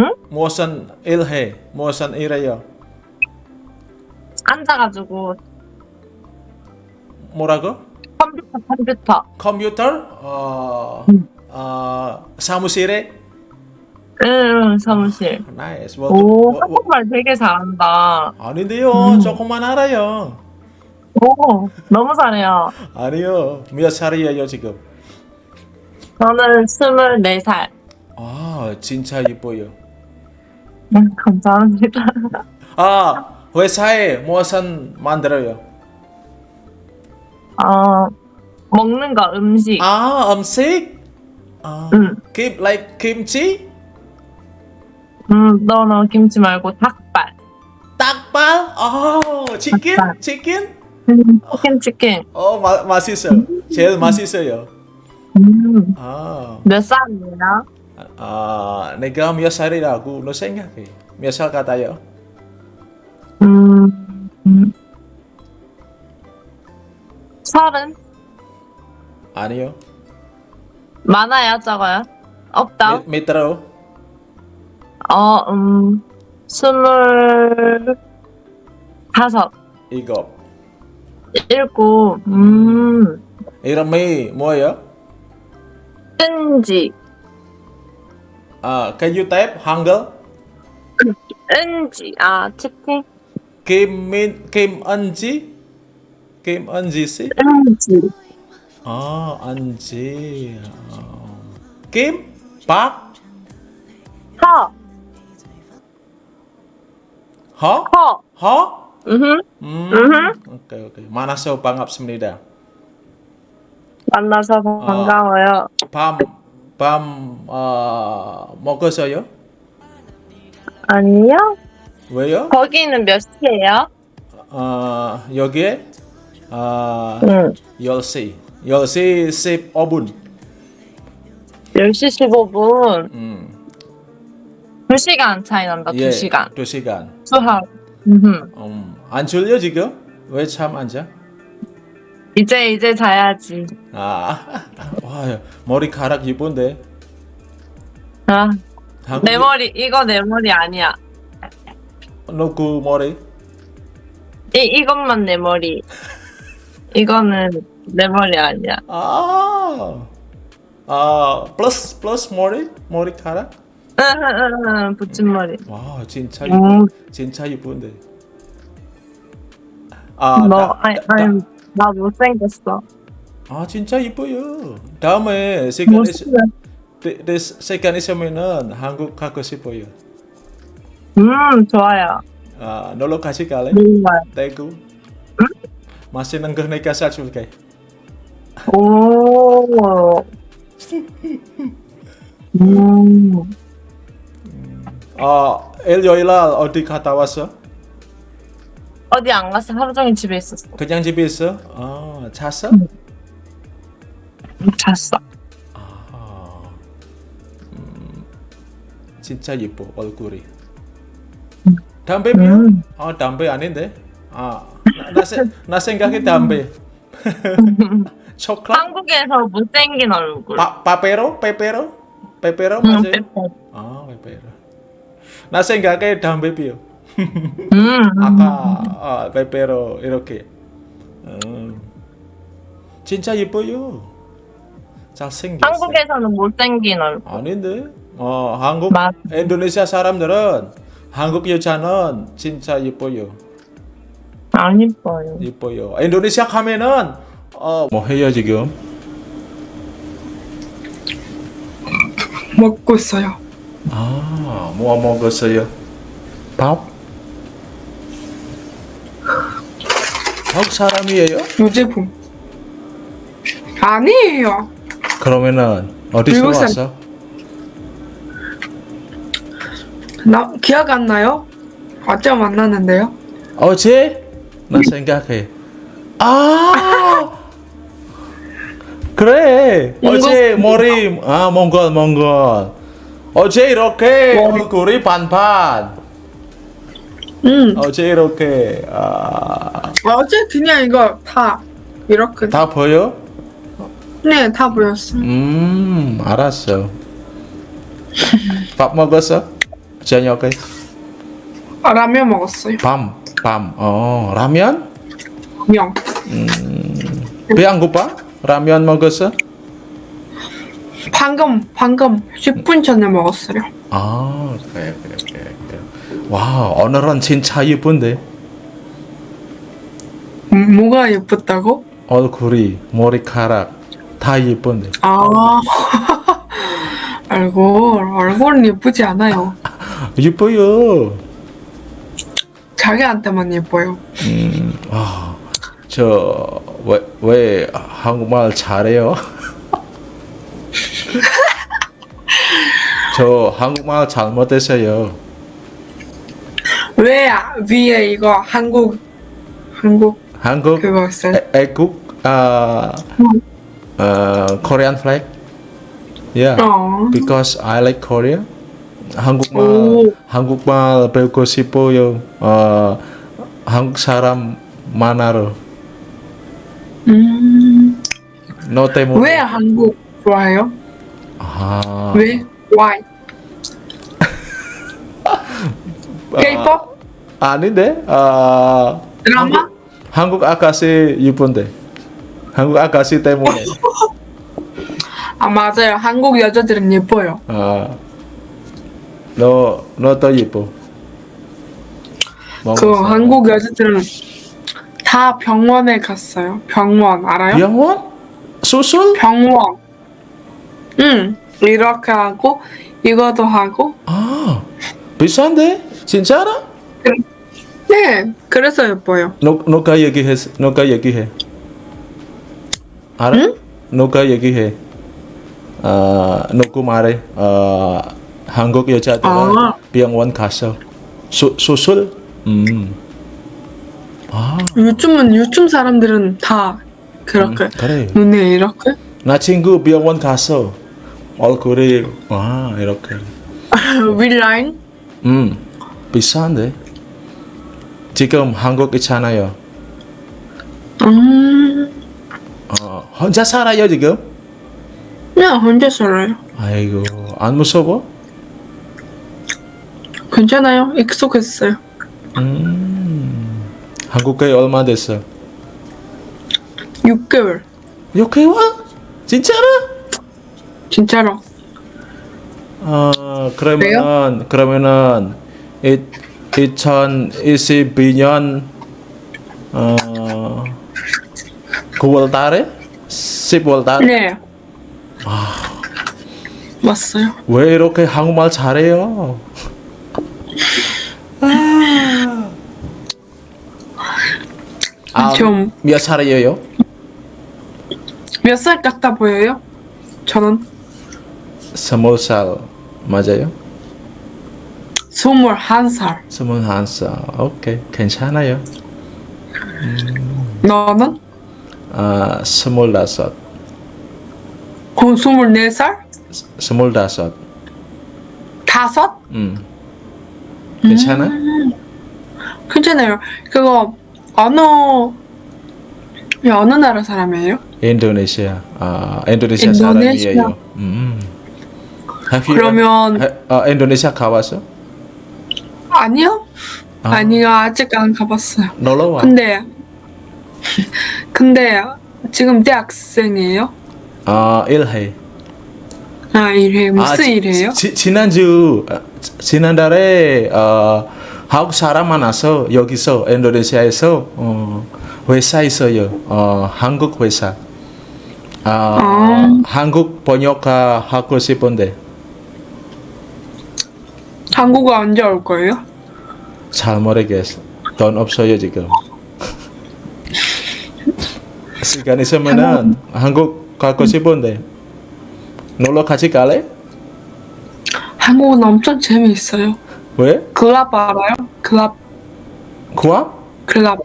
응? 무슨 일 해? 무슨 일이요? 앉아가지고 뭐라고? 컴퓨터, 컴퓨터. 컴퓨터? 어, 음. 어, 사무실에? 응, 사무실. nice. 뭐, 오, 뭐, 뭐, 한국말 되게 잘한다. 아닌데요. 음. 조금만 알아요. 오, 너무 잘해요. 아니요. 몇 살이에요 지금? 저는 24살. 아, 진짜 예뻐요. 음, 감사합니다. 아, 회사에 무슨 만들어요? 어, 먹는 거, 음식. 아, 음식? 아, 응. 김, like 김치? 음, 너너 김치 말고 닭발. 닭발? 아, 치킨? 닭발. 치킨? 음, 치킨, 치킨. 어, 마, 맛있어. 제일 맛있어요. 음, 아, 몇 살이에요? 아, 내가 몇 살이라고 너 생각해? 몇 살 같아요? 음, 음. 서른? 아니요. 많아요, 적어요? 없다. 미- 밑으로. 어, 음, 스물 다섯, 일곱. 일곱, 음, 이름이 뭐예요? 은지, 아, can you type 한글? 은지, 아, 채팅, 김민 김은지? 김은지 씨? 은지, 아, 은지. 어. 김? 박? 허, 허? 허, 허? 음, 음. 오케이, 오케이. 만나서 반갑습니다. 만나서 반가워요. 밤, 밤, 어, 먹었어요? 아니요? 왜요? 거기는 몇 시예요? 어, 여기에, 어, 응, 10시. 10시 15분. 10시 15분. 음. 2시간 차이 난다, 예, 2시간. 2시간. 수학. 음, 음, 안 졸려 지금? 왜참안 자? 이제, 이제 자야지. 아, 와, 머리카락 이쁜데. 아, 한국- 내 머리, 이거 내 머리 아니야. 누구 머리? 이, 이것만 내 머리. 이거는 내 머리 아니야. 아, 아, 플러스 플러스 머리? 머리카락? 응, 응, 응, 붙임 머리. 와, 진짜 음. 이쁜, 진짜 이쁜데. 아, 너, 다- 아니, 다- 아니, 나 못생겼어. 아, 진짜 이뻐요. 다음에 시간 있, 못생겼어. 네, 네, 시간 있으면은 한국 가고 싶어요. 음, 좋아요. 아, 놀러 갈래? 정말. 대구. Masih nenggeh naik kasar 줄게. 오. 음, 어, 일요일날 어디 갔다 왔어? 어디 안 갔어? 하루 종일 집에 있었어. 그냥 집에 있어? 아, 잤어? 잤어. 아, 음, 진짜 예뻐 얼굴이. 담배 피워? 음. 아, 담배 아닌데? 아, 나, 나, 세- 나 생각해 담배. 초콜릿? 한국에서 못생긴 얼굴. 파, 파페로? 페페로? 페페로 음, 맞아요? 빼빼. 아, 페페로. 나 생각해 담배 피워. 음, 아까 아, 페페로 이렇게. 음. 진짜 예뻐요. 잘생겼어. 한국에서는 못생긴 얼굴. 아닌데? 어, 한국 맞- 인도네시아 사람들은 한국 여자는 진짜 예뻐요. 안 이뻐요. 예뻐요. 인도네시아 가면은 어, 뭐 해요 지금? 먹고 있어요. 아, 뭐 먹었어요? 밥? 한국 사람이에요? 유제품. 아니에요. 그러면은 어디서 미국 사람. 왔어? 나 기억 안 나요? 어제 만났는데요. 어제? 나 생각해. 아! 그래. 어제 머리 아 몽골 몽골. 어제 이렇게 얼굴이 반반. 응. 어제 이렇게 아, 어제 그냥 이거 다 이렇게. 다 보여? 네, 다 보였어. 음 알았어. 밥 먹었어? 저녁에 아, 라면 먹었어요. 밤 밤. 어 라면? 명. 배안 고파? 라면 먹었어? 방금 방금 10분 전에 먹었어요. 아 그래 그래 그래 그래. 와 오늘은 진짜 예쁜데 음, 뭐가 예뻤다고? 얼굴이 머리카락 다 예쁜데. 아. 얼굴 얼굴은 예쁘지 않아요. 예뻐요. 자기한테만 예뻐요. 아, 저, 왜, 왜 한국말 잘해요? 저 한국말 잘못했어요. 왜 아- 위에 이거 한국 한국 한국 그거? 애, 애국 아, 어, Korean flag. Yeah, 어. because I like Korea. 한국말 오. 한국말 배우고 싶어요. 어, 한국 사람 만나러. 음. 너 때문에. 왜 한국 좋아해요? 아, 왜? Why? K-pop? 아닌데? 아 드라마? 한국 아가씨 이쁜데. 한국 아가씨 때문에. 아 맞아요. 한국 여자들은 예뻐요. 아, 너, 너 더 예뻐. 그 한국 여자들은 다 병원에 갔어요. 병원 알아요? 병원? 수술? 병원. 응. 이렇게 하고 이것도 하고. 아, 비싼데? 진짜로? 네. 그래서 예뻐요. 너, 너가 얘기해, 너가 얘기해. 알아? 너가 얘기해. 아, 너가 말해. 아, 한국 여자들은 아. 병원 가서 수, 수술? 음, 요즘은 요즘 사람들은 다 그렇게 음, 그래. 눈에 이렇게 나 친구 병원 가서 얼굴이 와 이렇게. 윗라인. 음, 비싼데. 지금 한국 있잖아요. 음. 어, 혼자 살아요 지금? 그냥 혼자 살아요. 아이고 안 무서워? 괜찮아요. 익숙했어요. 음, 한국에 얼마 됐어? 6개월. 6개월? 진짜로? 진짜로. 어 그러면은 그러면은 이 2022년 어 9월 달에 10월 달에 네. 왔어요. 왜 이렇게 한국말 잘해요? 아, 좀- 몇 살이에요? 몇 살 같아 보여요? 저는 스물 살 맞아요? 21살. 스물 한 살. 오케이 괜찮아요. 너는? 아 스물 다섯, 그럼 24살? 스물 다섯. 다섯? 음. 괜찮아? 괜찮아요. 그거 어느 어느 나라 사람이에요? 인도네시아. 아 인도네시아 인도네시아. 사람이에요. 음. You 그러면- 해- 어, 인도네시아 가봤어? 아니요. 아. 아니요 아직 안 가봤어요. 놀러 와. 근데 근데 지금 대학생이에요? 아 일해. 아 일해 무슨 지- 일해요? 지, 지난주 아, 지- 지난달에 어, 한국 사람 만나서 여기서 인도네시아에서 어, 회사 있어요. 어, 한국 회사. 아, 아. 한국 번역가 하고 싶은데 한국어 언제 올 거예요? 잘 모르겠어. 돈 없어요 지금. 시간 있으면은 한국 가고 싶은데 놀러 같이 갈래? 한국은 엄청 재미있어요. 왜? 클럽 알아요? 클럽 클럽? 클럽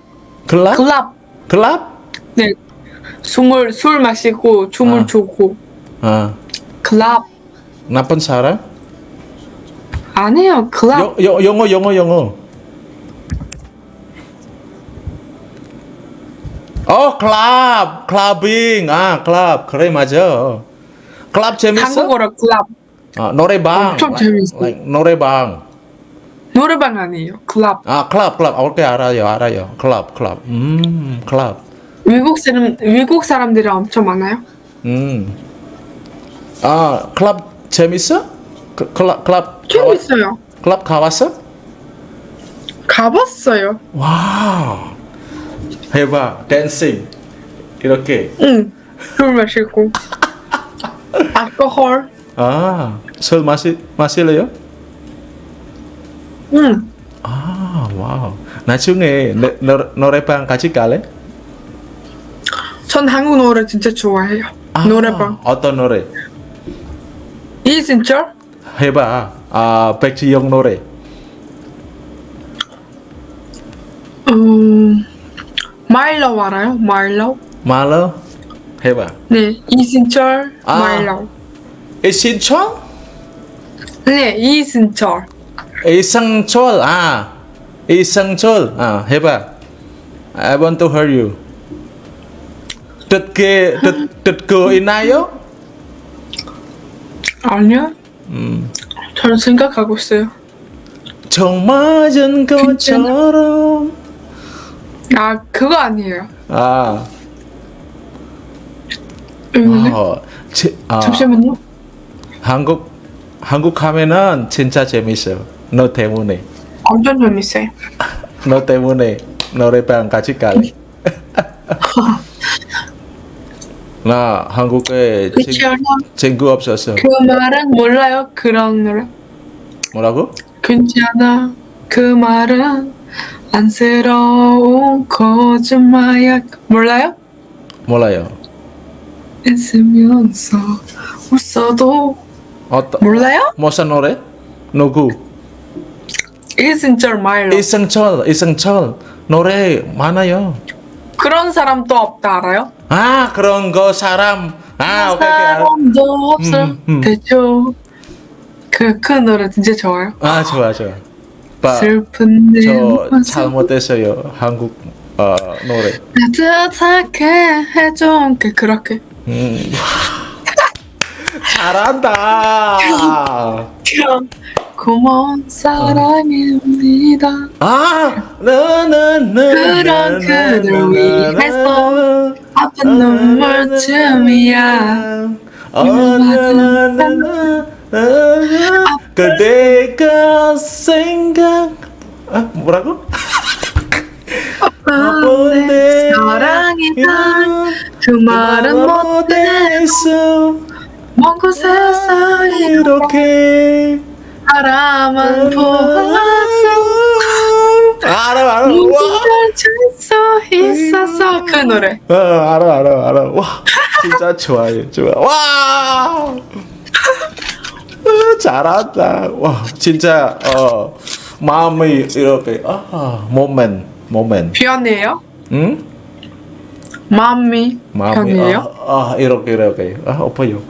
클럽? 클럽 클럽? 네 숨을 술 마시고 춤을 아. 추고 아, 클럽 나쁜 사람? 아니에요 클럽 영, 영, 영어 영어 영어 어 클럽 클럽빙 아 클럽 그래 맞아 클럽 재밌어? 한국어로 클럽 아, 노래방 엄청 like- 재밌어. like 노래방 노래방 아니에요 클럽 아 클럽 클럽 오케이 알아요 알아요 클럽 클럽 음 클럽 외국 사람 외국 사람들이 엄청 많아요. 음 아 클럽 재밌어? 그, 클럽 클럽 가봤- 재밌어요. 클럽 가봤어? 가봤어요. wow 해봐 dancing 이렇게 응. 술 마시고 아, 마실래요? 응. 아, wow. 나중에 노, 노, 노래방 같이 갈래? 전 한국 노래 진짜 좋아해요. 아, 노래방. 어떤 노래? 이진철? 해봐. 아, 백지영 노래. 음. 마일러 알아요? 마일러? 말로? 해봐. 네. 이진철. 아. 마일러. 이신철? 네. 이진철. 이상철. 아, 이상철. 아, 해봐. I want to hear you. 듣게, 듣, 듣고 있나요? 아니요. 음, 저는 생각하고 있어요. 총 맞은 것처럼 아 그거 아니에요. 아, 음, 어, 지, 아 잠시만요. 한국 한국 하면은 진짜 재밌어 너 때문에 완전 재밌어요. 너 때문에 노래방 같이 갈래 나 한국에 친, 그치요? 친구 없었어 그 말은 몰라요. 그런 노래. 뭐라고? 괜찮아. 그 말은 안쓰러운 거짓말이야. 몰라요? 몰라요 있으면서 웃어도 어떤 몰라요? 무슨 노래? 누구? 이승철 말로. 이승철 이승철 노래 많아요 그런 사람도 없다 알아요? 아 그런 거 사람 아 오케이 사람도 없어. 음, 음. 대죠. 그, 그 노래 진짜 좋아요. 아 좋아 좋아 봐, 슬픈 내저 잘못했어요 한국 어, 노래 따뜻하게 게 그렇게 음. 잘한다. 고마운 사랑입니다. 아 나나나 그런 그댈 위해서 아픈 눈물쯤이야. 어나나나 그대가 생각 아 뭐라고? 아픈 내 사랑이란 그 말은 못해서 먼 곳에서 이렇게 바라만 보아도 알아 알아. 와. 있어서 그 노래. 어, 알아 알아 알아. 와 진짜 좋아요 좋아. 와. 어, 잘한다. 와 진짜 어 마음이 이렇게 아 모멘 모멘 변해요? 응 마음이 마음이? 아, 아 이렇게 이렇게. 아 엎어요.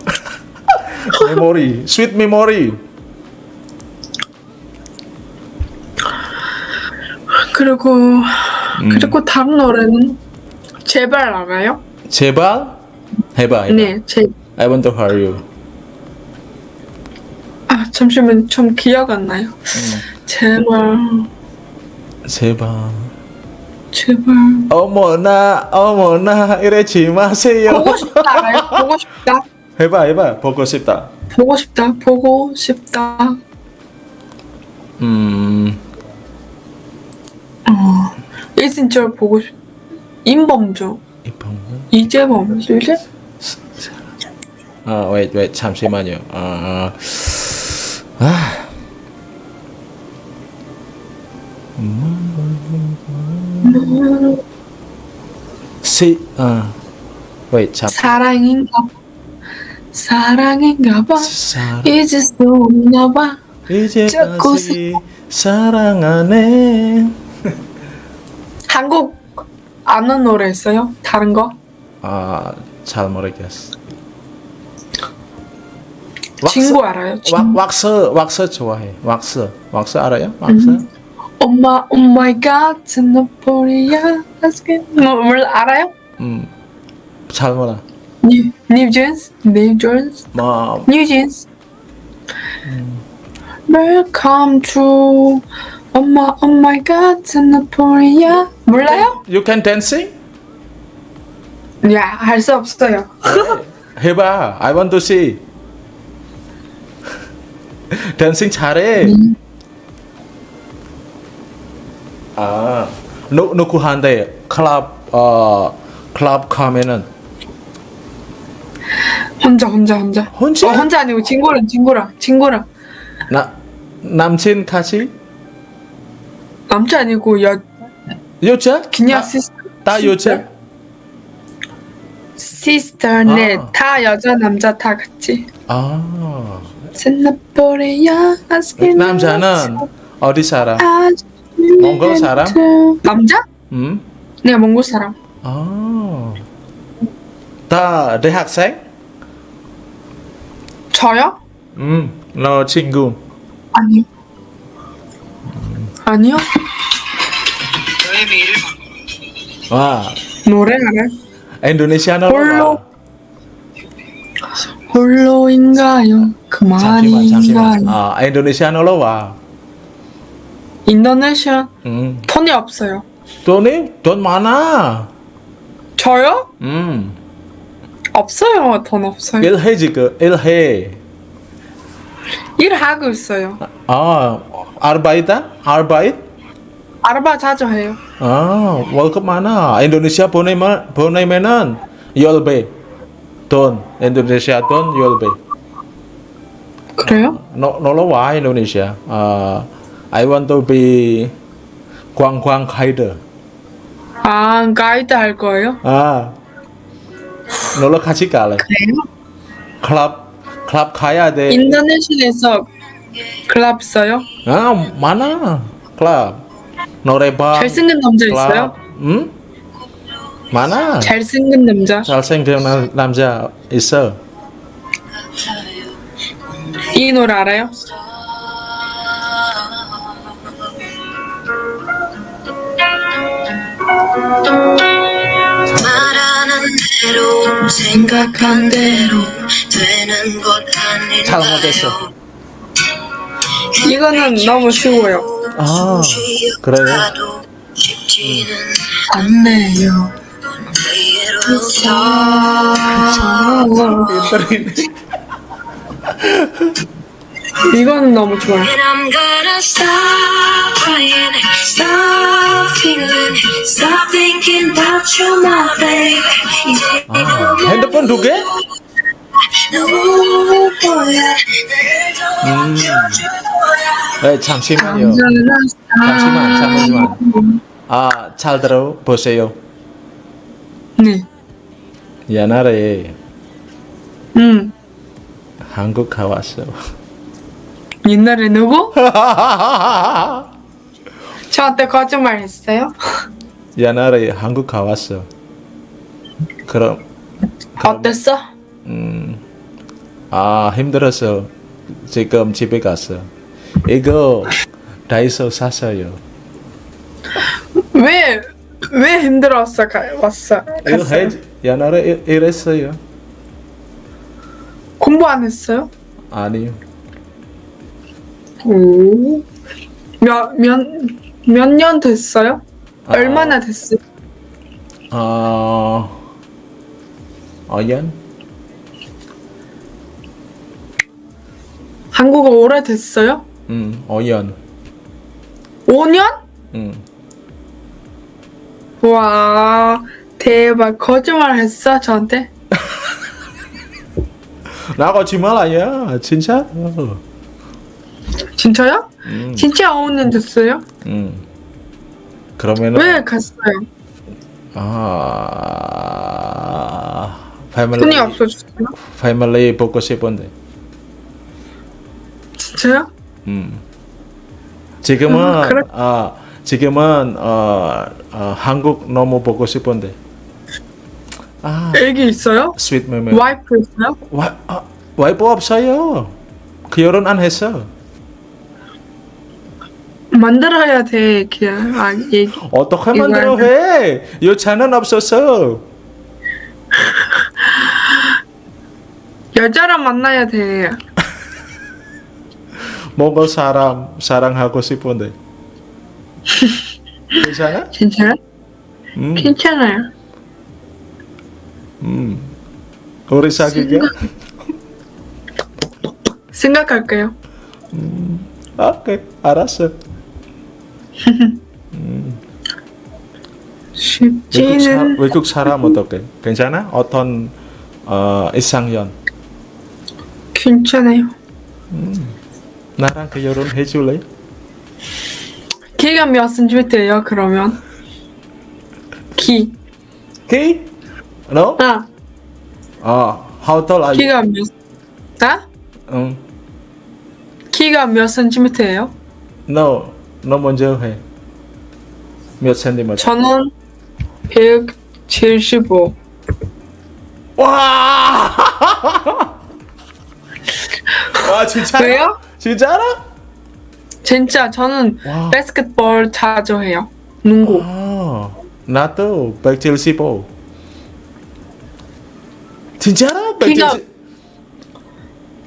메모리 스윗 메모리. 그리고 그리고 다른 노래는 제발 알아요? 제발? 해봐 해봐. 네, 제 I want to hear you. 아, 잠시만 좀 기억 안 나요. 제발, 제발 제발. 어머나 어머나 이러지 마세요 보고 싶다? 보고 싶다. 해봐 해봐 보고 싶다 보고 싶다. 보고 싶다. 음 이진철 보고 싶. 임범주, 이പ്പം 이재범, 이제 아 wait wait 잠시만요 아, 아. 아. 시, 아, wait, 잠, 사랑인가 봐. 사랑인가 봐. 사랑, 잊을 수 없나 봐. 이제 자꾸 다시 사랑하네. 한국 아는 노래 있어요? 다른 거? 아, 잘 모르겠어. 친구 알아요? 왁, 왁스, 왁스 좋아해. 왁스, 왁스 알아요? 왁스? 엄마, 오 마이 갓, 스노포리아, 뭐, 몰라, 알아요? 음, 잘 몰라. 뉴, 뉴 존스, 뉴 존스, 뭐, 뉴 존스. Welcome to 엄마, 오 마이 갓, 스노포리아. 몰라요? you can dancing? 야, 할 수 없어요. 해봐. I want to see. 댄싱 잘해. 아, 누 누구한테 클럽 어 클럽 가면은 혼자, 혼자, 혼자. 혼자? 어, 혼자 아니고 친구랑, 친구랑, 친구랑. 나 남친 같이 남자 아니고 여, 여자? 그냥 다, sister. 다 여자? sister, 네. 아. 다 여자, 남자 다 같이. 아, 아스킨. 남자는 어디 살아? 아주 몽골 사람? 남자? 음? 네, 몽골 사람. 아, 다 대학생? 저요? 음, 너 친구. 아니요. 아니요. 와, 노래 알아요? 인도네시아로 홀로. 와. 홀로인가요? 잠시만, 잠시만. 그만인가요? 아, 인도네시아로 와. 인도네시아 음. 돈이 없어요. 돈이 돈 많아. 저요? 음. 없어요. 돈 없어요. 일해 지금 일해. 일하고 있어요. 아, 아르바이트? 아르바이트? 알바 자주 해요. 아, 월급 많아. 인도네시아 보내면 보내면은 열배 돈. 인도네시아 돈 열배. 그래요? No, 놀러 와 인도네시아. 아, I want to be 관광 가이드. 아, 가이드 할 거예요? 아, 놀러 같이 갈래. 그래요? 클럽 클럽 가야 돼. 인도네시아에서 클럽 있어요? 아, 많아. 클럽. 노래방. 잘생긴 남자 클럽. 있어요? 응? 많아. 잘생긴 남자. 잘생긴 남- 남자 있어. 이 노래 알아요? 생각한 대로 되는 것 아닌가요? 잘 못했어. 이거는 너무 쉬워요. 아, 그래요? 가도 쉽지는 않네요. 이거는 너무 좋아요. And I'm gonna stop crying, stop feeling, stop thinking about you, my baby. 이제 아, 핸드폰 두 개? 음. 네, 잠시만요. 잠시만, 잠시만. 아, 잘 들어보세요. 네. 옛날에 음. 한국 가왔어. 옛날에 누구? 저한테 거짓말 했어요? 옛날에 한국 가왔어. 그럼, 어땠어? 음, 아, 힘들어서 지금 집에 갔어. 이거 다이소 샀어요. 왜, 왜 힘들었어, 가, 왔어? 이거 갔어요? 해, 옛날에 일- 일했어요. 공부 안 했어요? 아니요. 오. 몇, 몇, 몇 년 됐어요? 아. 얼마나 됐어요? 어, 어연? 한국어 오래됐어요? 음, 어연. 5년? 음. 와, 대박. 거짓말 했어, 저한테? 나 거짓말 아니야. 진짜? 어. 진짜요? 음. 진짜 5년 됐어요? 음. 그러면은 왜 갔어요? 아, 패밀리 돈이 없어졌어요? 패밀리 보고 싶은데. 진짜요? 음. 지금은 아, 그래? 아, 지금은 어, 어, 한국 너무 보고 싶은데. 아, 애기 있어요? 스윗 메모. 와이프 있어요? 와, 아, 와이프 없어요. 결혼 안 했어. 만들어야 돼, 그냥. 아, 얘기. 어떻게 만들어 안 해? 여자는 없었어. 여자를 만나야 돼. 뭔가 사람 사랑하고 싶은데. 괜찮아? 괜찮아요? 음, 괜찮아요. 음. 우리 사귀게? 생각 할게요. 오케이, 알았어. 쉽지는 외국 사람 어떻게? 괜찮아? 어떤 어, 이상형? 괜찮아요. 나랑 결혼 해 줄래? 키가 몇 센티미터예요, 그러면? 키. 키? No? 아, 어, how tall are you? 키가 몇, 아? 응. 키가 몇 센티미터예요? No, 너 먼저 해. 몇 센티미터? 저는 175. 와! 와 진짜? 왜요? 진짜라? 진짜 저는 와. 바스켓볼 자주 해요. 농구. 아, 나도 175. 진짜라? 키가- 170,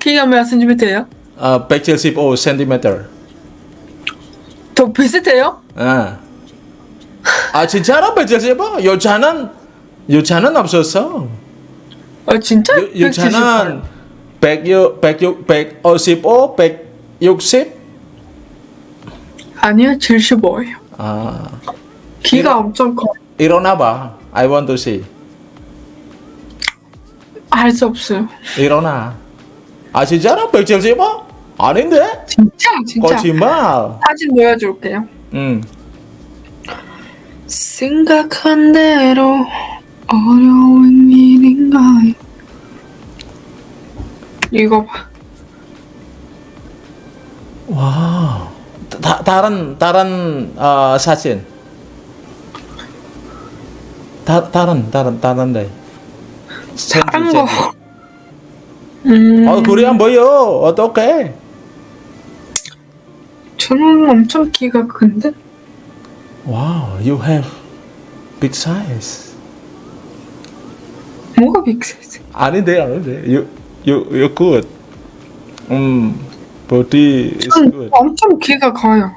키가 몇 센티미터예요? 아, 175 센티미터. 비슷해요? 아, 아 진짜로 170? 여자는 여자는 없었어. 아 진짜? 여, 여자는 100, 100, 155, 160? 아니요 75예요. 아, 키가 엄청 커. 일어나 봐. I want to see. 할수 없어요. 일어나. 아 진짜로 170? 아닌데? 진짜 진짜. 거짓말. 사진 보여줄게요. 응. 생각한 대로 어려운 일인가요? 이거 봐. 와. 다, 다른 다른 어, 사진. 다, 다른 다른 다른데. 다른 거. 음, 어, 그래 안 보여. 어떡해? 저는 엄청 키가 큰데? wow, you have big size. 뭐가 big size? 아닌데, 아닌데. You, you, you good. 음, body is 전 good. 엄청 키가 커요.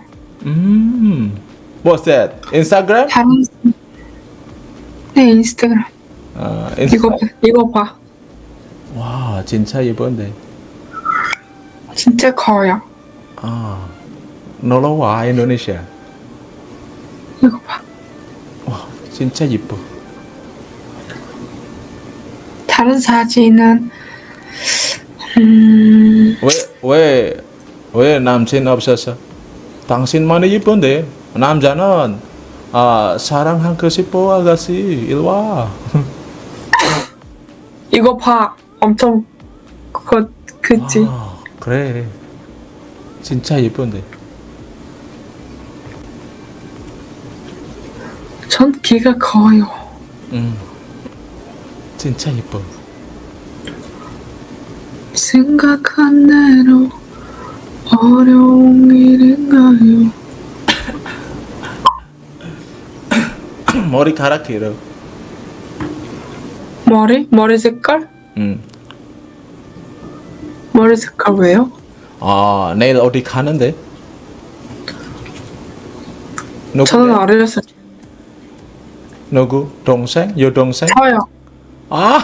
음, what's that? Instagram? 다른 네 인스타그램. 아, 이거 봐, 이거 봐. 와, 진짜 예쁜데. 진짜 커요. 아, 놀러 와, 인도네시아. 이거 봐. 와, 진짜 예뻐. 다른 사진은 음 왜, 왜, 왜 남친 없었어? 당신만이 예쁜데. 남자는, 아, 사랑하고 싶어, 아가씨. 일 와. 이거 봐. 엄청 그거 그치? 아, 그래. 진짜 예쁜데. 전 키가 커요. 음. 진짜 예뻐. 생각한 대로 어려운 일인가요? 머리카락 길어. 머리? 머리 색깔? 음. 머리 색깔 왜요? 아, 내일 어디 가는데? 저는 어렸을 때 누구? 동생? 여동생? 저요. 아!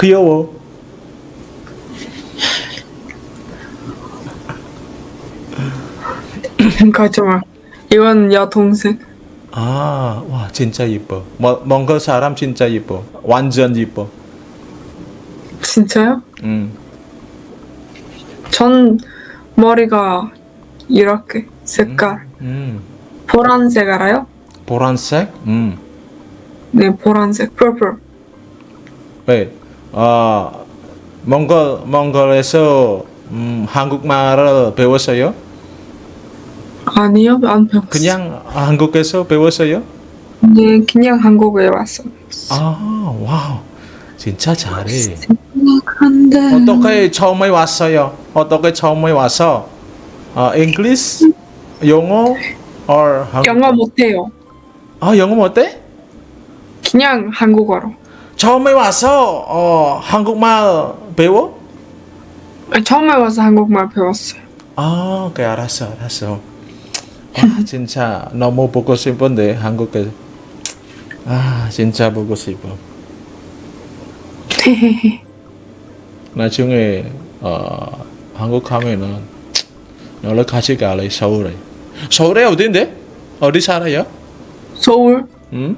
귀여워. 거짓말. 이건 여동생. 아, 와, 진짜 예뻐. 뭐, 몽골 사람 진짜 예뻐. 완전 예뻐. 진짜요? 음. 전 머리가 이렇게 색깔 음. 보라색 알아요? 보라색? 음. 네 보라색 purple 왜? 아, 몽골, 몽골에서 음, 한국말을 배웠어요? 아니요 안 배웠어요 그냥 한국에서 배웠어요? 네 그냥 한국에 왔어 아, 와우. 진짜 잘해. 생각한데 어떻게 처음에 왔어요? 어떻게 처음에 와서? 어, English? 영어? or 한국? 영어 못해요 아, 영어 못해? 그냥 한국어로 처음에 와서 어, 한국말 배워? 처음에 와서 한국말 배웠어요 아, 오케이, 알았어, 알았어. 아, 진짜 너무 보고 싶은데 한국에. 아, 진짜 보고 싶어. 나중에 어, 한국 가면은 너를 같이 갈래 서울에. 서울에 어딘데? 어디 살아요? 서울 응?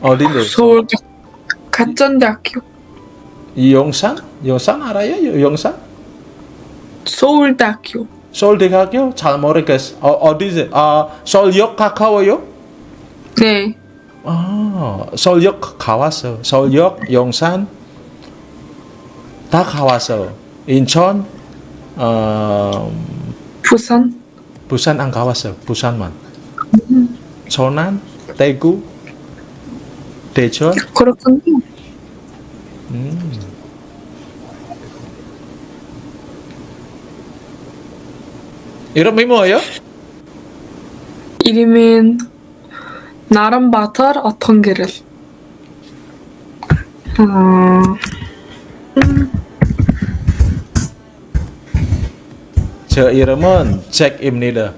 어딘데? 서울 가- 가천대학교 이 용산? 용산 알아요? 용산? 서울대학교 서울대학교? 잘 모르겠어. 어, 어디지? 아, 서울역 가까워요? 네 아, 서울역 가왔어. 서울역, 용산 다 가왔어. 인천, 어, 부산 부산 안 가봤어. 부산만. 전남, 대구, 대전. 그렇군요 음. 이름이 뭐예요? 이름은 나름 바터 어떤 길을 어, 저 이름은 잭입니다.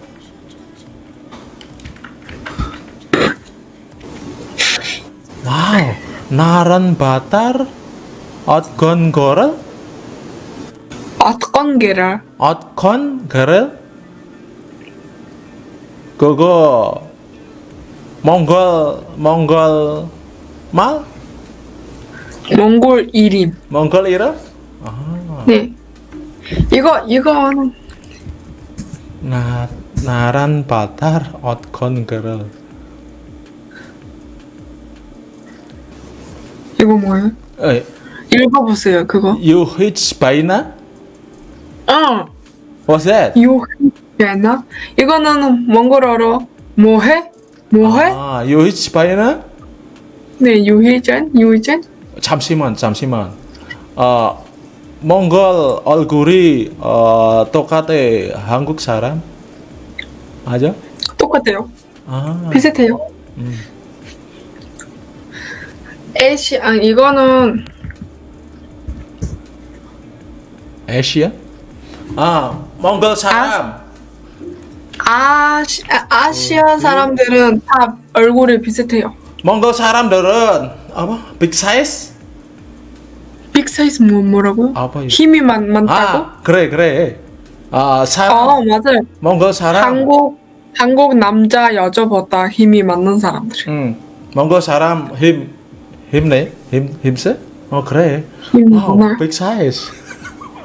와우, 나란 바tar, ot건 거를, 어떤 게를 ot건 거를, 그거 몽골 몽골 말, 몽골 이름. 몽골 이름, 네. 이거 이거는 나 나란 바tar, ot건 거를. 이거 뭐예요? 에, 읽어보세요. 그거. you hitch 바이나? 어. What's that? 요나 이거는 몽골어로 뭐해? 뭐해? 아, you hitch 바이나? 네, 유희전, 유희전. 잠시만, 잠시만. 어, 몽골 얼굴이 어, 똑같아 한국 사람? 맞아? 똑같아요. 아, 비슷해요. 음. 에시, 아 이거는 아시아? 아, 몽골 사람. 아시, 아, 아시아 사람들은 다 얼굴이 비슷해요. 몽골 사람들은 apa? big size? 빅 사이즈 뭐 뭐라고요? apa ya? 힘이 많, 많다고? 아, 그래, 그래. 아, 사람 어 맞아요. 몽골 사람. 한국 한국 남자 여자보다 힘이 많은 사람들. 응. 몽골 사람 힘 힘내? 힘 힘세? 어, 그래. 와우, big size.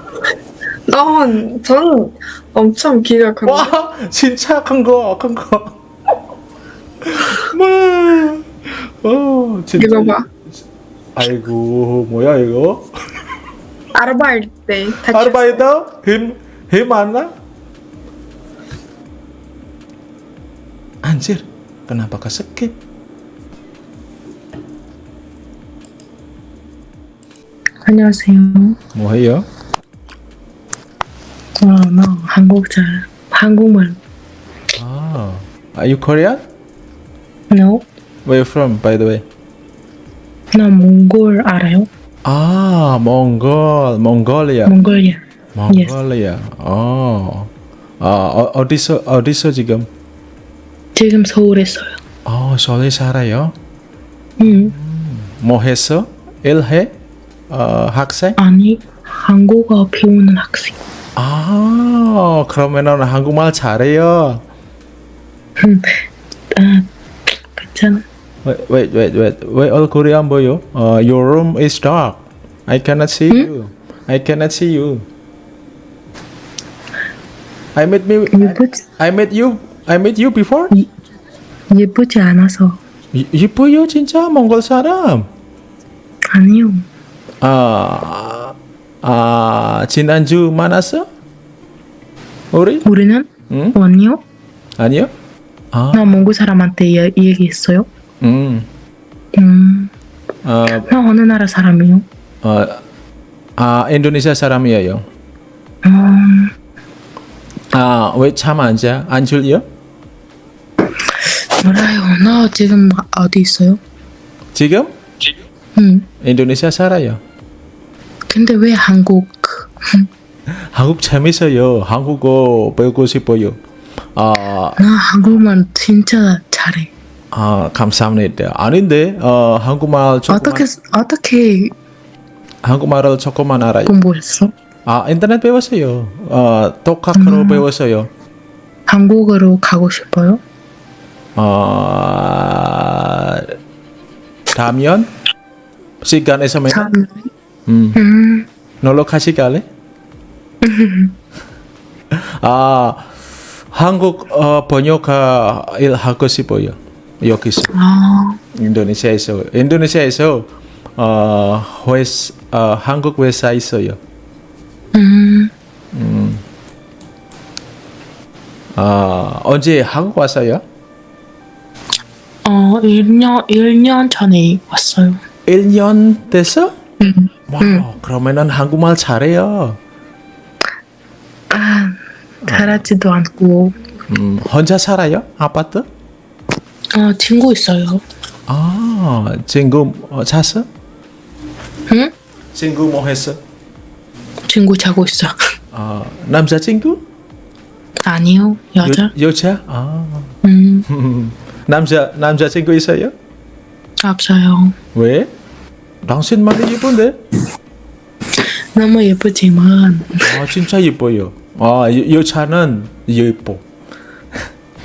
난, 전 엄청 기가 큰데. 와 진짜 큰 거, 큰 거. 뭐, 어 진짜. 이거 봐. 아이고 뭐야 이거? 아르바이트 다 아르바이트 힘힘 많나? Anjir, kenapa ke 안녕하세요. 뭐 해요? 어, 나 한국 잘 한국말. 아, are you Korean? No, Where you from, by the way? 나 몽골 알아요? 아, 몽골, 몽골리아. 몽골이야. 몽골리아. 어. 아, 어, 어디서 어디서 지금? 지금 서울에 써요. 어, 서울에 살아요. 응. 뭐 했어? 일해? 어, 학생? 아니 한국어 배우는 학생. 아, 그러면은 한국말 잘해요. 아, 괜찮아. Wait, wait, wait, wait. 왜 얼굴이 안 보여? 어, your room is dark. I cannot see you. I cannot see you. I met me. 예쁘지 I met you. I met you before. 예쁘지 않아서 이- 이뻐요 진짜 몽골 사람. 아니요. 아, 아 지난주 만났어? 우리? 우리는 응? 아니요. 아니요? 아, 나 몽골 사람한테 이, 이 얘기했어요. 음, 음, 어, 나 어느 나라 사람이요? 어, 아 인도네시아 사람이에요. 음, 아, 왜참 앉아? 안 줄려? 몰라요. 나 지금 어디 있어요? 지금 응. 인도네시아 살아요. 근데 왜 한국? 한국 재밌어요. 한국어 배우고 싶어요. 아, 나 한국말 진짜 잘해. 아 감사합니다. 아닌데, 어, 한국말 조금만, 어떻게 어떻게 한국말을 조금만 알아요. 공부했어? 아, 인터넷 배웠어요. 어, 독학으로 배웠어요. 한국으로 가고 싶어요? 어, 다면 시간 있으면 참. 음, 음, 놀러 같이 갈래? 아, 한국 어, 번역 일 하고 싶어요. 여기서 아, 인도네시아에서 인도네시아에서 어, 회사, 어, 한국 회사 있어요. 음, 아, 언제 한국 왔어요? 어, 1년 1년 전에 왔어요. 1년 됐어? 음, 와우, 그러면은 한국말 잘해요. 아, 잘하지도 않고, 음, 혼자 살아요? 아파트? 어, 친구 있어요. 아, 친구 어, 잤어? 응? 친구 뭐 했어? 친구 자고 있어. 아, 남자친구? 아니요, 여자. 여, 여자? 아. 음, 남자 남자친구 있어요? 없어요. 왜? 당신만이 예쁜데? 너무 예쁘지만, 아 진짜 예뻐요. 아 여, 여자는 예뻐.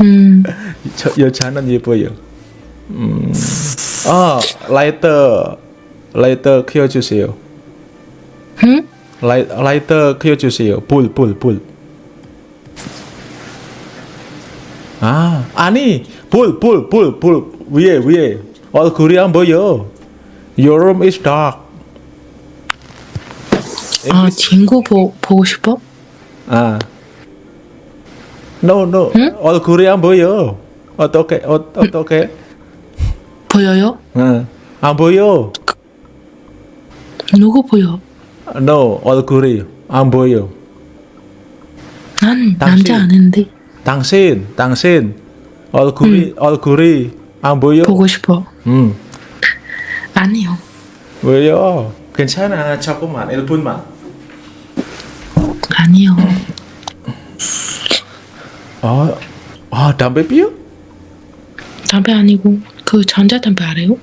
음, 저, 여자는 예뻐요. 음. 아 라이터 라이터 키워주세요. 응? 라이, 라이터 키워주세요. 불, 불, 불. 아, 아니, 불, 불, 불, 불. 위에, 위에. 얼굴이 안 보여. Your room is dark. 아, 친구 보, 보고 싶어? 아. No, no. 얼굴이 안 보여. 어떻게, 어, 어떻게? 보여요? 아, 안 보여. 누구 보여? No, 얼굴이 안 보여. 난. 남자 아닌데 당신, 당신. 얼굴이, 얼굴이 안 보여. 보고 싶어. 음. 왜요? 괜찮아. 조금만, 1분만. 아니요. 아, 아, 담배 피워? 담배 아니고 그 전자담배 알아요?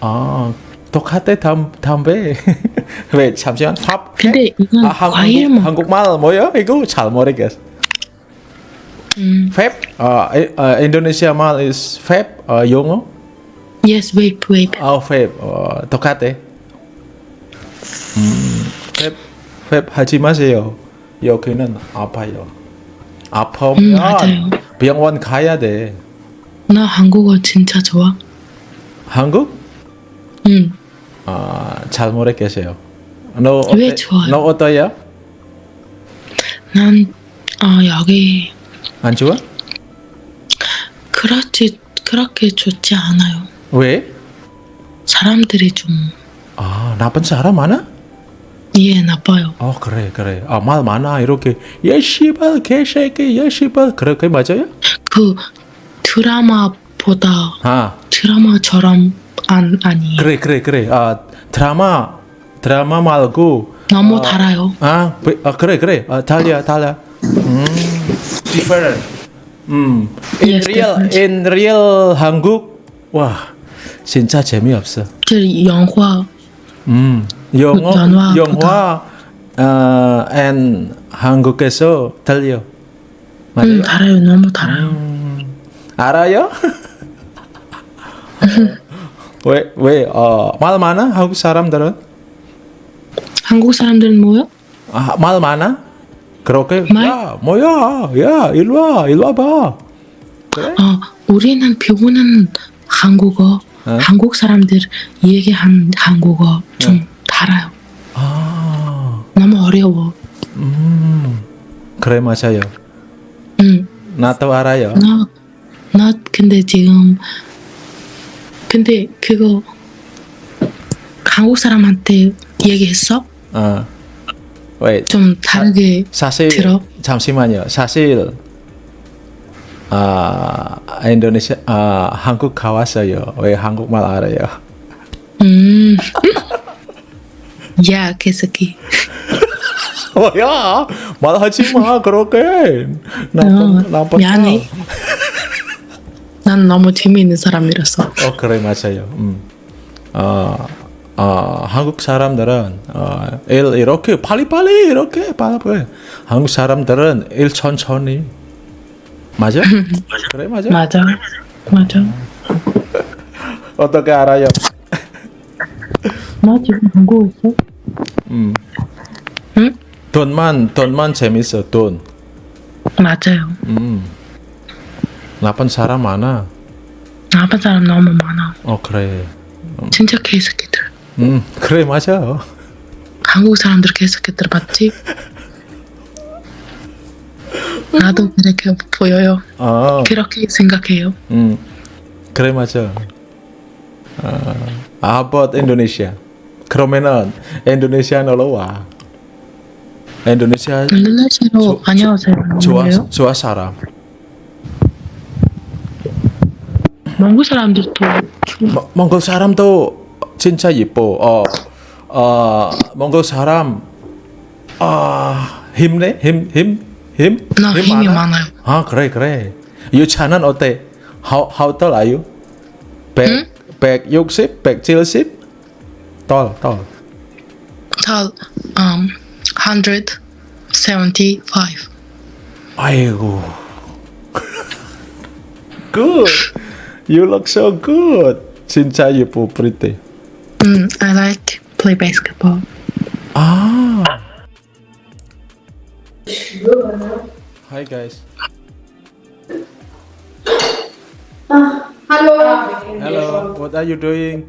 아, 똑같아, 담, 담배. 왜, 잠시만, 팝. 근데 이건 아, 한, 과일 한국, 먹. 한국말 뭐야? 이거 잘 모르겠어. 음, 팝? 아, 이- 아, 인도네시아 말 is 팝? 아, 영어? yes, vape, vape. 아, 팝. 어, 똑같아. 음, 팝, 팝 하지 마세요. 여기는 아파요. 아프면 음. 병원 가야 돼. 나 한국어 진짜 좋아. 한국? 응. 아, 잘 모르겠어요. 너왜 어때- 좋아요? 너 어떠요? 난 아, 여기 안 좋아? 그렇지 그렇게 좋지 않아요. 왜? 사람들이 좀 아, 나쁜 사람 많아? 예, 나빠요. 어, 그래, 그래. 아, 말 많아. 이렇게 야 씨발 개새끼, 야 씨발. 그렇게 맞아요? 그 드라마보다 아, 드라마처럼 안 아니에요. 그래, 그래, 그래. 아, 드라마 드라마 말고 너무 아, 달아요. 아, 왜- 아 그래, 그래. 아, 달려, 달려. 음, different. 음, in Yes, real, in real 한국, 와, 진짜 재미없어. 저 영화 음, 영어, 연화보다. 영화, 아, and 한국에서 들려. 맞아요? 음, 달아요. 너무 달아요. 알아요? 왜, 왜, 어, 말 많아? 한국 사람들은? 한국 사람들은 뭐요? 아, 말 많아? 그렇게? 말? 야, 뭐야? 야, 일로 와, 일로 와봐. 그래? 어, 우리는 배우는 한국어, 어? 한국 사람들 얘기한 한국어 좀 달아요. 아, 너무 어려워. 음, 그래, 맞아요. 응. 나도 알아요. 나, 나 근데 지금 근데 그거 한국 사람한테 얘기했어? 어, 왜, 좀 다르게 사실, 들어? 잠시만요. 사실, 아, 인도네시아, 아, 한국 가왔어요. 왜 한국말 알아요? 음. 야, 개새끼. 뭐야? 말하지 마, 그렇게. 어, 나쁜, 나쁜 미안해. 난 너무 재미있는 사람이라서. 어 그래 맞아요. 음. 어, 어 한국 사람들은 어, 일 이렇게 빨리빨리 이렇게 빨리빨리. 한국 사람들은 일 천천히. 맞아? 그래 맞아. 맞아. 맞아. 어떻게 알아요? 나 지금 한국에 있어? 음. 응? 돈만 돈만 재밌어 돈. 맞아요. 음. 나쁜 사람 많아. 나쁜 사람 너무 많아. 어 그래. 진짜 개새끼들. 음 그래 맞아. 한국 사람들 개새끼들 맞지? 나도 그렇게 보여요. 어. 그렇게 생각해요. 음 그래 맞아. 아, about Indonesia? 그러면은 인도네시아 놀러 와. 인도네시아 인도네시아로 조- 안녕하세요. 좋아? 좋아 사람. 몽골 사람들도 모- 몽골 사람도 진짜 예뻐. 어, 어 몽골 사람 아 힘내 힘힘 힘? 나 힘이 많아요. 아 그래 그래. 유차는 어때? How how tall are you? 100 160, 170? tall tall. 다 um 175. 아이고. good. You look so good. 진짜 예뻐 pretty. Mm, I like play basketball. Ah. Hi guys. Hello. Hello. What are you doing?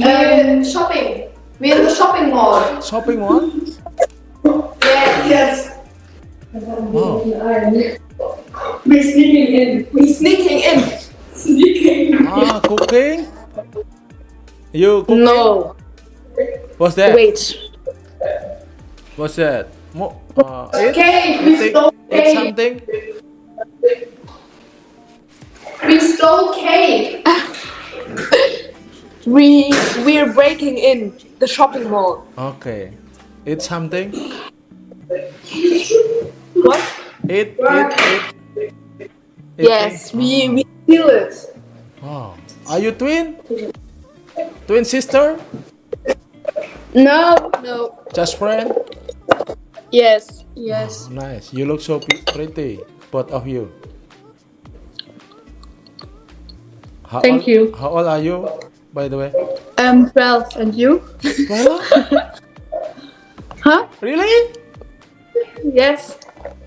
Uh, shopping. We're in the shopping mall. Shopping mall? Yeah, yes. Wow. We're sneaking in. We're sneaking in. Sneaking. Ah, cooking? You cooking? No. What's that? Wait. What's that? Mo- uh, eat? Okay, we Eat- stole eat cake. something? We stole cake. we we're breaking in the shopping mall. Okay. it's something? What? Eat, eat, eat. Yes, we we steal it. Wow. Are you twin? Twin sister? No, no. Just friend? Yes, yes. Nice. You look so pretty, both of you. How Thank old, you. How old are you, by the way? Um, twelve, and you? 12? huh? Really? Yes.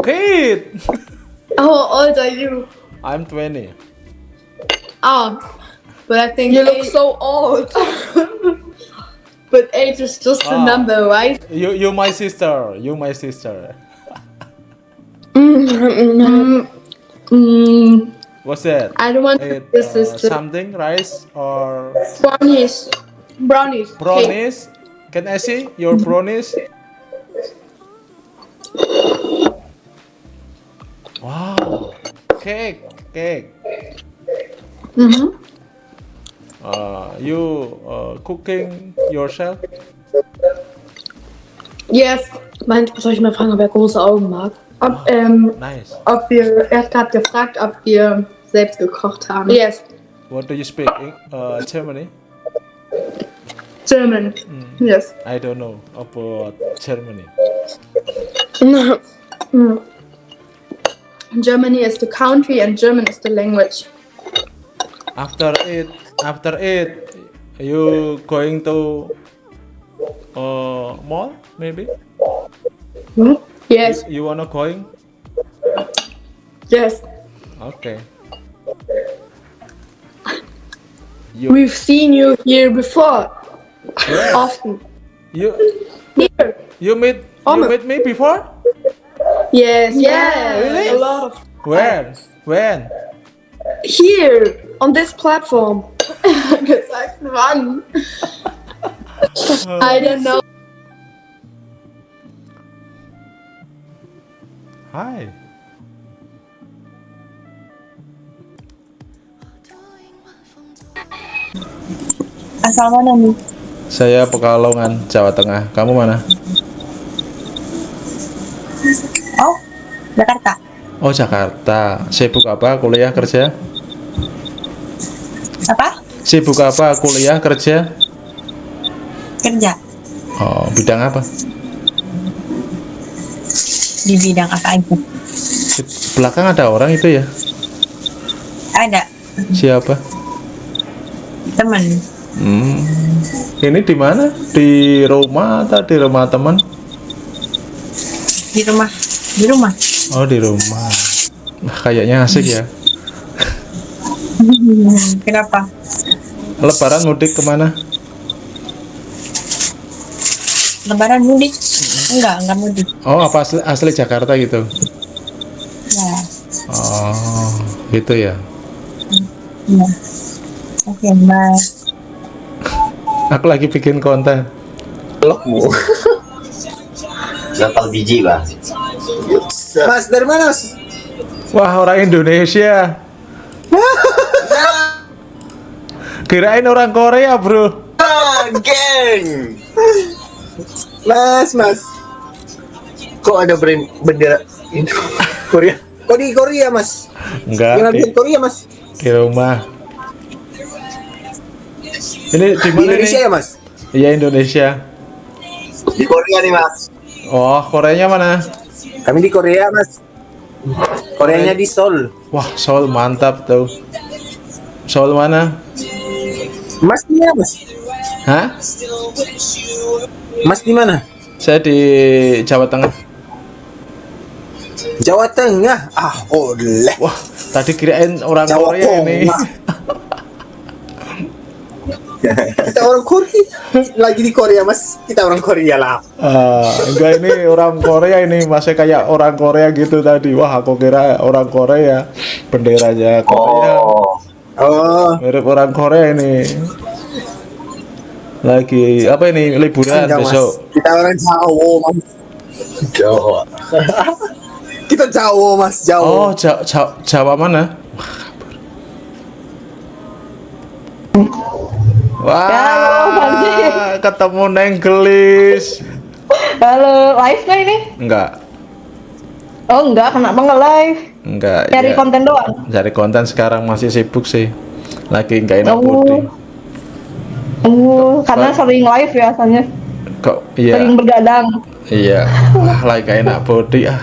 Kid! How old are you? I'm 20. Oh, but I think you look so old. but age is just a Ah. number, right? You, you my sister. You my sister. Mm, mm, What's that? I don't want be uh, sister. something, rice or brownies. Brownies. Brownies? Can I see your brownies? Wow. Cake, cake. Mhm. Uh, you uh, cooking yourself? Yes. Meint, soll ich mal fragen, ob er große Augen mag? Ob, ähm, Nice. ob wir, er hat gerade gefragt, ob wir selbst gekocht haben. Yes. What do you speak? In, uh, Germany? German. Yes. I don't know about Germany. Mm. Germany is the country and German is the language. After it, after it, you going to uh, mall maybe? Yes. You wanna going? Yes. Okay. We've seen you here before. Often. You Here. you meet Oh, you my- meet me before? Yes. Yeah. Really? A lot of When? When? here on this platform. Gesagt, wann? I don't know. Hi. Asal mana nih? Saya Pekalongan, Jawa Tengah. Kamu mana? Oh, Jakarta. Oh, Jakarta. Sibuk apa? Kuliah kerja? Apa? Sibuk apa? Kuliah kerja? Kerja Oh, bidang apa? di bidang apa aja? Di belakang ada orang itu ya? Ada Siapa? teman Hmm. Ini di mana? Di rumah atau di rumah teman? di rumah. Di rumah. Oh, di rumah. Nah, kayaknya asik ya. Kenapa? Lebaran mudik ke mana? Lebaran mudik? Enggak, enggak mudik. Oh, apa asli, asli Jakarta gitu? Ya. Oh, gitu ya. ya. Oke, bye. Aku lagi bikin konten. Vlogmu. Lokal biji, Bang. Mas, dari mana, Mas? Wah, orang Indonesia. Kirain orang Korea, Bro. Ah, geng. Mas, Mas. Kok ada bendera Indo Korea? Kok di Korea mas? Enggak, di, Korea mas? di rumah. Ini di Di mana Indonesia nih? ya mas? Iya Indonesia. Di Korea nih mas. Oh, Koreanya mana? Kami di Korea mas. Koreanya di Seoul. Wah, Seoul mantap tuh. Seoul mana? Mas di mana mas? Hah? Mas di mana? Saya di Jawa Tengah. Jawa Tengah. Ah, oleh. Wah, tadi kirain orang Jawa Korea ini. Kita orang Korea. Lagi di Korea mas. Kita orang Korea lah. Ah, enggak ini orang Korea ini masih kayak orang Korea gitu tadi. Wah, aku kira orang Korea. Benderanya Korea. Oh. Mirip orang Korea ini. Lagi apa ini liburan Enggak, mas. besok? Kita orang Jawa mas. Jawa. Kita Jawa mas. Jawa. Oh, Ja- Ja- Jawa mana? Wah, ketemu Neng Gelis. Halo, live nggak ini? Enggak, Oh enggak, kenapa nggak live? enggak. Cari ya. konten doang. Cari konten sekarang masih sibuk sih. Lagi enggak enak Oh. body. Uh, karena sering live ya asalnya. Kok iya. Sering bergadang. Iya. Wah, lagi enggak enak body ah.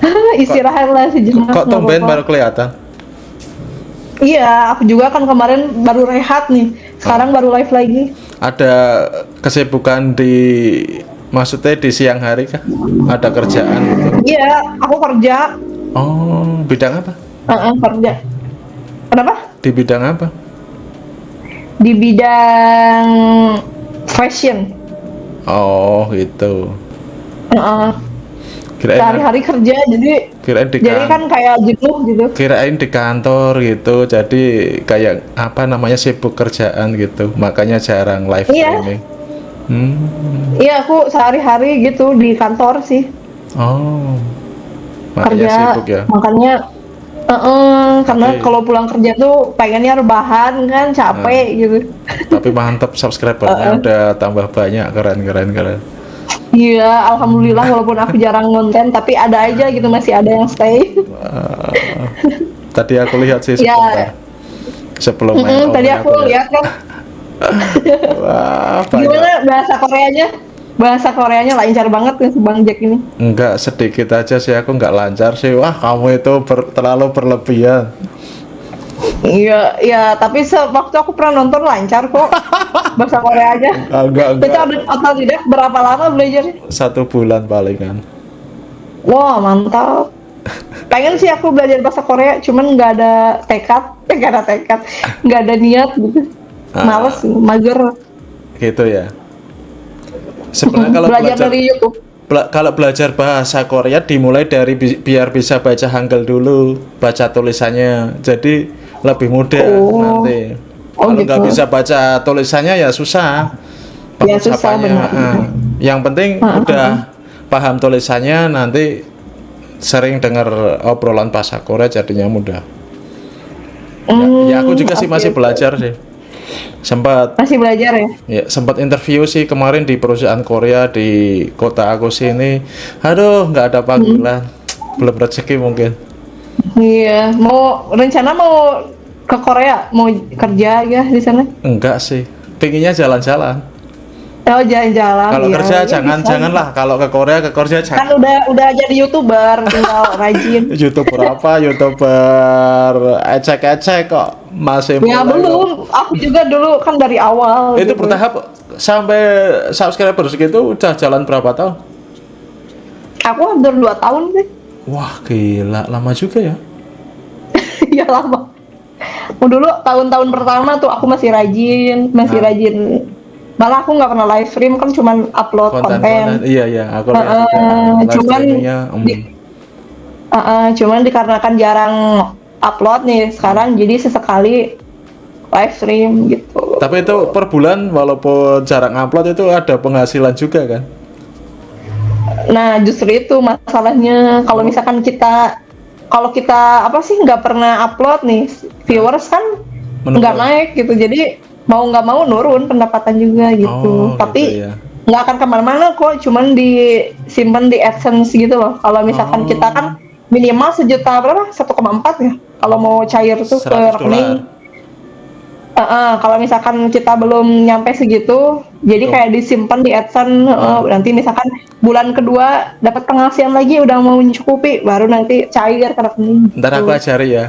Istirahat lah sejenak. Kok tumben baru kelihatan? Iya, aku juga kan kemarin baru rehat nih. Sekarang baru live lagi. Ada kesibukan di maksudnya di siang hari kah? Ada kerjaan gitu. Iya, aku kerja. Oh, bidang apa? Heeh, kerja. Kenapa? Di bidang apa? Di bidang fashion. Oh, gitu. Heeh. Kirain Sehari-hari kerja, jadi kirain di jadi kan- kan kayak jenuh gitu. kirain di kantor gitu. Jadi kayak apa namanya sibuk kerjaan gitu. Makanya jarang live Iya. streaming. Hmm. Iya, aku sehari-hari gitu di kantor sih. Oh. Makanya kerja sibuk ya. makanya Heeh, karena Oke. kalau pulang kerja tuh pengennya rebahan kan capek Hmm. gitu Tapi mantap subscribernya udah tambah banyak keren keren keren. iya alhamdulillah walaupun aku jarang ngonten tapi ada aja gitu masih ada yang stay Ah, tadi aku lihat sih Ya. sebentar. Sebelum main Mm-mm, tadi aku lihat kan Wah, banyak. gimana bahasa Koreanya bahasa Koreanya lancar banget si Bang Jack ini Enggak sedikit aja sih aku nggak lancar sih. Wah kamu itu ber- terlalu berlebihan. iya iya tapi sewaktu aku pernah nonton lancar kok bahasa Koreanya Ah, enggak Kita enggak. atau tidak berapa lama belajar Satu bulan palingan. Wah mantap. Pengen sih aku belajar bahasa Korea, cuman nggak ada tekad, nggak ada tekad, nggak ada niat gitu. Ah. Males, mager. Gitu ya. Sebenarnya kalau belajar, belajar, dari YouTube. bela- kalau belajar bahasa Korea dimulai dari bi- biar bisa baca Hangul dulu, baca tulisannya. Jadi lebih mudah Oh. nanti. Oh, kalau nggak gitu. bisa baca tulisannya ya susah. Ya, susah, benar. ah. Yang penting Ah, ah, udah paham tulisannya nanti sering dengar obrolan bahasa Korea jadinya mudah. Hmm, Ya aku juga sih oke, masih belajar sih. Sempat Masih belajar ya? Ya, sempat interview sih kemarin di perusahaan Korea di kota aku sini. Aduh, nggak ada panggilan. Belum rezeki mungkin. Iya, mau rencana mau ke Korea, mau kerja ya di sana? Enggak sih. Pinginnya jalan-jalan. Oh jalan-jalan. Kalau iya. kerja Iya, jangan bisa. janganlah. Kalau ke Korea ke Korea Kan jangan. udah udah jadi youtuber, tinggal rajin. YouTuber apa? YouTuber ecek-ecek kok masih Ya kok. belum, aku juga dulu kan dari awal. Itu gitu. bertahap sampai subscriber segitu udah jalan berapa tahun? Aku hampir 2 tahun sih. Wah, gila, lama juga ya. Iya lama. Dulu tahun-tahun pertama tuh aku masih rajin, masih Ah. rajin. Malah aku nggak pernah live stream kan cuman upload konten. Konten-konten. Iya, iya, aku juga live cuman di- Heeh, cuman dikarenakan jarang upload nih sekarang jadi sesekali live stream gitu. Tapi itu per bulan walaupun jarang upload itu ada penghasilan juga kan? Nah justru itu masalahnya kalau misalkan kita kalau kita apa sih nggak pernah upload nih viewers kan nggak naik gitu jadi mau nggak mau nurun pendapatan juga gitu. Oh, Tapi gitu ya. nggak akan ke mana-mana kok, cuman disimpan di AdSense gitu loh. Kalau misalkan kita kan minimal sejuta berapa? 1,4 ya. Kalau mau cair tuh ke 100 rekening. Eh, eh, kalau misalkan kita belum nyampe segitu, jadi Tuh. kayak disimpan di AdSense. eh, nanti misalkan bulan kedua dapat penghasilan lagi udah mau mencukupi, baru nanti cair ke rekening. Ntar aku gitu. ajari ya.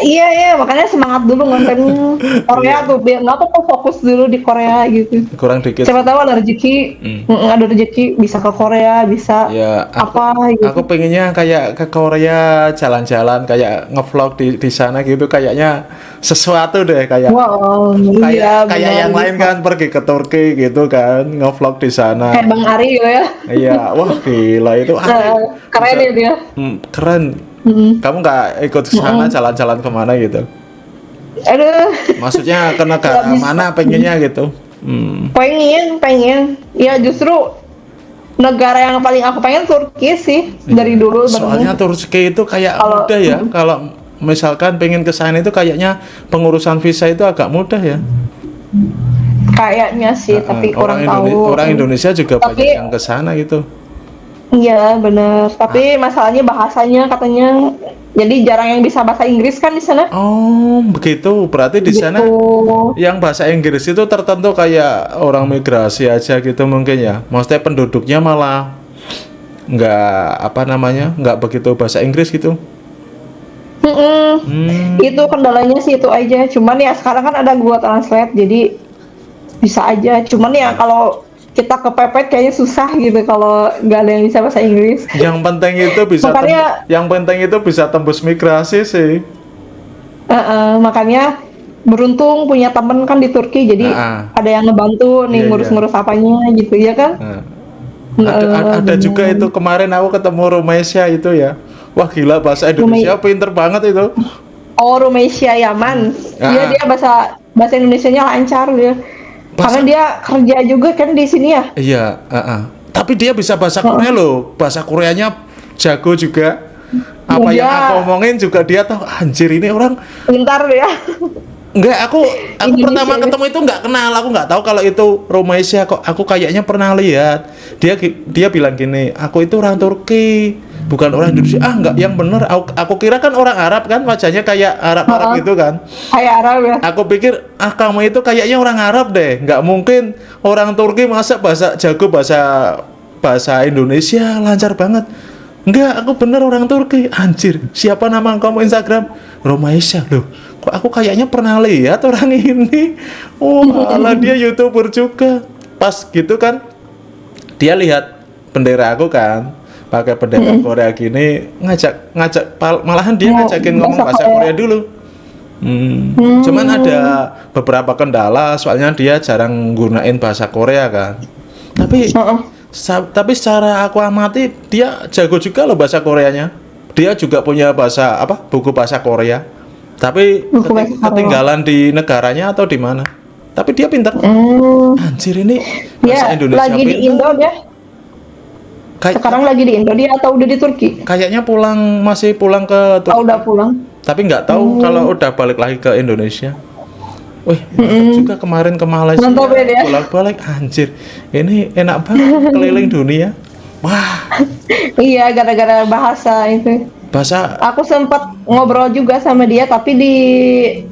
Iya iya makanya semangat dulu kontennya Korea tuh biar nggak tuh fokus dulu di Korea gitu. Kurang dikit. siapa tahu ada rezeki mm, ada rezeki bisa ke Korea bisa Ya, aku, apa gitu. aku pengennya kayak ke Korea jalan-jalan kayak ngevlog di di sana gitu kayaknya sesuatu deh kayak wow kayak iya, kayak yang lain kan pergi ke Turki gitu kan ngevlog di sana. kayak Bang Ari gitu ya. Iya, wah gila itu. Ah, keren ya dia. Hmm, keren. Kamu nggak ikut ke sana jalan-jalan ke mana gitu? aduh Maksudnya ke negara mana pengennya gitu? Hmm. pengen pengen ya justru negara yang paling aku pengen Turki sih dari dulu. Soalnya sebenarnya. Turki itu kayak Kalau- mudah ya. Kalau misalkan pengen ke sana itu kayaknya pengurusan visa itu agak mudah ya. kayaknya sih tapi Eh, kurang orang, tahu Indone- orang Indonesia juga Tapi- banyak yang ke sana gitu. Iya bener, tapi Ah. masalahnya bahasanya katanya jadi jarang yang bisa bahasa Inggris kan di sana. Oh, begitu. Berarti di sana Gitu. yang bahasa Inggris itu tertentu kayak orang migrasi aja gitu mungkin ya. Maksudnya penduduknya malah nggak apa namanya nggak begitu bahasa Inggris gitu. Mm-mm. Hmm. Itu kendalanya sih itu aja. Cuman ya sekarang kan ada gua translate jadi bisa aja. Cuman ya kalau kita kepepet kayaknya susah gitu kalau nggak ada yang bisa bahasa Inggris. Yang penting itu bisa Makanya- yang penting itu bisa tembus migrasi sih. Uh-uh, makanya beruntung punya temen kan di Turki jadi Ah. ada yang ngebantu nih Iya, iya. ngurus-ngurus apanya gitu ya kan. Heeh, ada, ada, ada juga itu kemarin aku ketemu Rumesia itu ya. Wah gila bahasa Indonesia pinter banget itu. Oh, Rumesia Yaman. Dia Ah. dia bahasa bahasa Indonesianya lancar dia. Karena dia kerja juga kan di sini ya. Iya, heeh. tapi dia bisa bahasa Korea loh. Bahasa Koreanya jago juga. Apa Iya. yang aku omongin juga dia tahu. Anjir ini orang Pintar ya. Enggak, aku aku Indonesia pertama ya. ketemu itu nggak kenal, aku nggak tahu kalau itu Romaisia kok. Aku kayaknya pernah lihat. Dia dia bilang gini, aku itu orang Turki, bukan orang Indonesia. Ah, nggak, yang bener. Aku, aku kira kan orang Arab kan, wajahnya kayak Arab-Arab Ha-ha. gitu kan. Kayak Arab ya. Aku pikir, ah kamu itu kayaknya orang Arab deh. Nggak mungkin orang Turki masa bahasa jago bahasa bahasa Indonesia lancar banget. Enggak, aku bener orang Turki. Anjir, siapa nama kamu Instagram? Romaisha loh. Kok aku kayaknya pernah lihat orang ini. Oh, malah dia YouTuber juga. Pas gitu kan, dia lihat bendera aku kan, pakai bendera Korea gini, ngajak ngajak malahan dia Oh, ngajakin ngomong bahasa Korea. Korea dulu. Hmm. Cuman ada beberapa kendala soalnya dia jarang gunain bahasa Korea kan. Tapi tapi secara aku amati dia jago juga loh bahasa Koreanya. Dia juga punya bahasa apa? buku bahasa Korea. Tapi Buku keti- bahasa Korea. ketinggalan di negaranya atau di mana? Tapi dia pintar. Anjir ini bahasa Ya, Indonesia lagi di pintar. Indo dia. Kayak- Sekarang lagi di Indo dia atau udah di Turki? Kayaknya pulang masih pulang ke Turki. Oh, udah pulang. Tapi nggak tahu Hmm. kalau udah balik lagi ke Indonesia. Wih, mantap juga kemarin ke Malaysia. Mantap ya. Bolak-balik anjir. Ini enak banget keliling dunia. Wah, Iya, gara-gara bahasa itu. bahasa Aku sempat ngobrol juga sama dia tapi di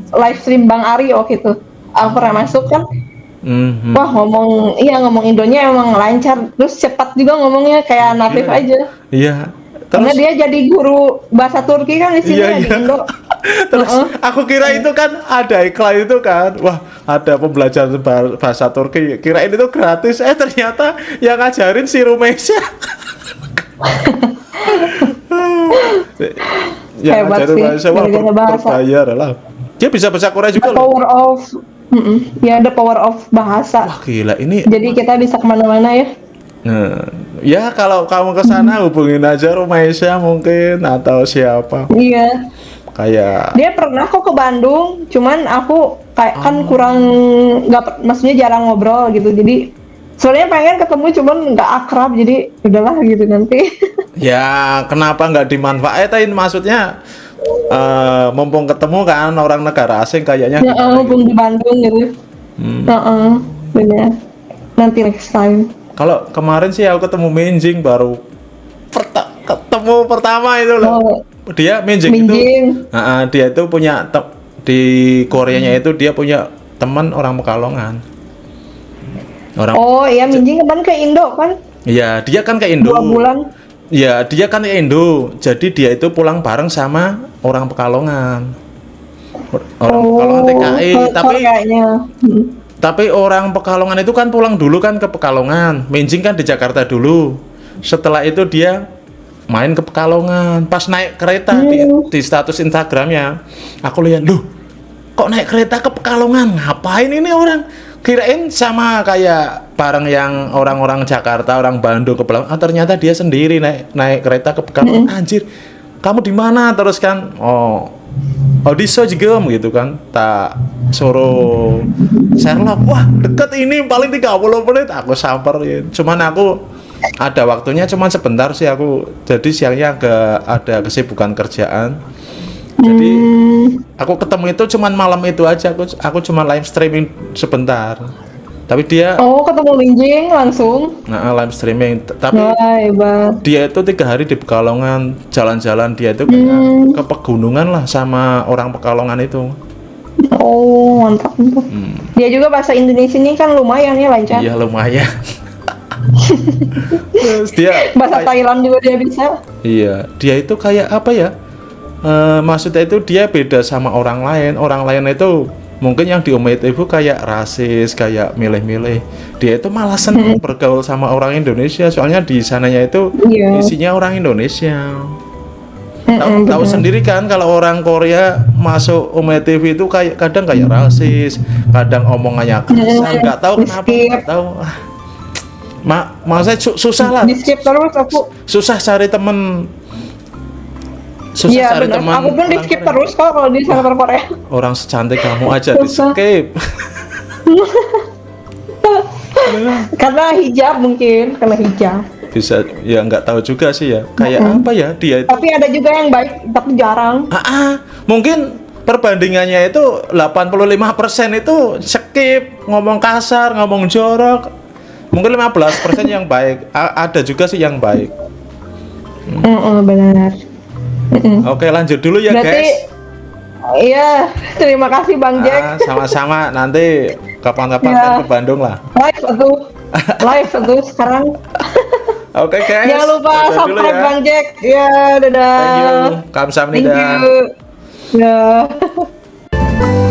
live stream Bang Ari waktu itu. Aku pernah masuk kan. Mhm. Wah, ngomong iya ngomong Indonya emang lancar. Terus cepat juga ngomongnya kayak natif Iya. aja. Iya. Karena Terus dia jadi guru bahasa Turki kan di sini Iya, ya, di iya. Indo. terus aku kira itu kan ada iklan itu kan. Wah, ada pembelajaran bah- bahasa Turki. Kirain itu gratis. Eh ternyata yang ngajarin si Rumesia. yang Hebat ngajarin sih, bahasa wah bahasa. berbayar lah. Dia bisa bahasa Korea juga The loh. power of Mm-mm. ya the power of bahasa. Wah gila ini Jadi kita bisa ke mana-mana ya. Nah, ya kalau kamu ke sana hubungin aja Rumaisya mungkin atau siapa. Iya. Kayak Dia pernah kok ke Bandung, cuman aku kayak kan Oh. kurang nggak maksudnya jarang ngobrol gitu. Jadi sebenarnya pengen ketemu cuman nggak akrab jadi udahlah gitu nanti. ya kenapa nggak dimanfaatin maksudnya eh, mumpung ketemu kan orang negara asing kayaknya ya gimana mumpung di Bandung gitu. Hmm. Heeh, benar. nanti next time. Kalau kemarin sih aku ketemu Minjing baru perta- ketemu pertama itu loh. Oh, Dia Minjing, itu Minjing. Ah, ah, dia itu punya di Koreanya itu dia punya teman orang Pekalongan. Orang Oh iya Minjing kemarin ke Indo kan? Iya, dia kan ke Indo. Dua bulan. Ya, dia kan Indo. Jadi dia itu pulang bareng sama orang Pekalongan. Orang Pekalongan TKI, Oh, tapi kayaknya. Hmm. tapi orang Pekalongan itu kan pulang dulu kan ke Pekalongan. Minjing kan di Jakarta dulu. Setelah itu dia main ke Pekalongan. Pas naik kereta di, di status Instagramnya, aku lihat, loh, kok naik kereta ke Pekalongan? Ngapain ini orang? Kirain sama kayak bareng yang orang-orang Jakarta, orang Bandung ke Pekalongan. Ah, ternyata dia sendiri naik naik kereta ke Pekalongan. Anjir, kamu di mana? Terus kan, oh, oh di Sojegem gitu kan. Tak suruh Sherlock. Wah, deket ini paling 30 menit aku samperin. Cuman aku ada waktunya cuman sebentar sih aku. Jadi siangnya agak ada kesibukan kerjaan. Jadi aku ketemu itu cuman malam itu aja aku aku cuma live streaming sebentar. Tapi dia Oh ketemu Minjing langsung. nah, live streaming tapi Wah hebat. dia itu tiga hari di Pekalongan jalan-jalan dia itu kayak ke pegunungan lah sama orang Pekalongan itu. Oh mantap mantap. Dia juga bahasa Indonesia ini kan lumayan ya lancar. Iya lumayan. Terus dia Bahasa Thailand juga dia bisa. Iya, dia itu kayak apa ya? Eh, maksudnya itu dia beda sama orang lain. Orang lain itu mungkin yang diomongin itu kayak rasis, kayak milih-milih. Dia itu malah senang bergaul sama orang Indonesia. Soalnya di sananya itu Iya. isinya orang Indonesia. Tahu, tahu sendiri kan kalau orang Korea masuk Ome TV itu kayak kadang kayak rasis, kadang omongannya kasar, Mm, nggak tahu kenapa, nggak tahu. Ah, Ma, maksudnya su- susah lah Di skip terus aku. susah cari temen susah Iya cari teman Aku pun di skip Korea. terus kok kalau di server Korea. orang secantik kamu aja di skip Karena hijab mungkin, karena hijab. bisa ya nggak tahu juga sih ya kayak Mm-mm. apa ya dia itu Tapi ada juga yang baik, tapi jarang. ah, ah, mungkin perbandingannya itu 85% itu skip ngomong kasar ngomong jorok mungkin 15% yang baik A- ada juga sih yang baik Mm-mm, benar. Mm-mm. oke lanjut dulu ya Berarti, guys iya, terima kasih Bang Jack. Ah, sama-sama nanti kapan-kapan Ya. ke Bandung lah Live tuh, live tuh sekarang. oke guys Jangan lupa dulu subscribe ya. Bang Jack. Ya, dadah. Thank you. Thank Kamsahamnida. you. Ya.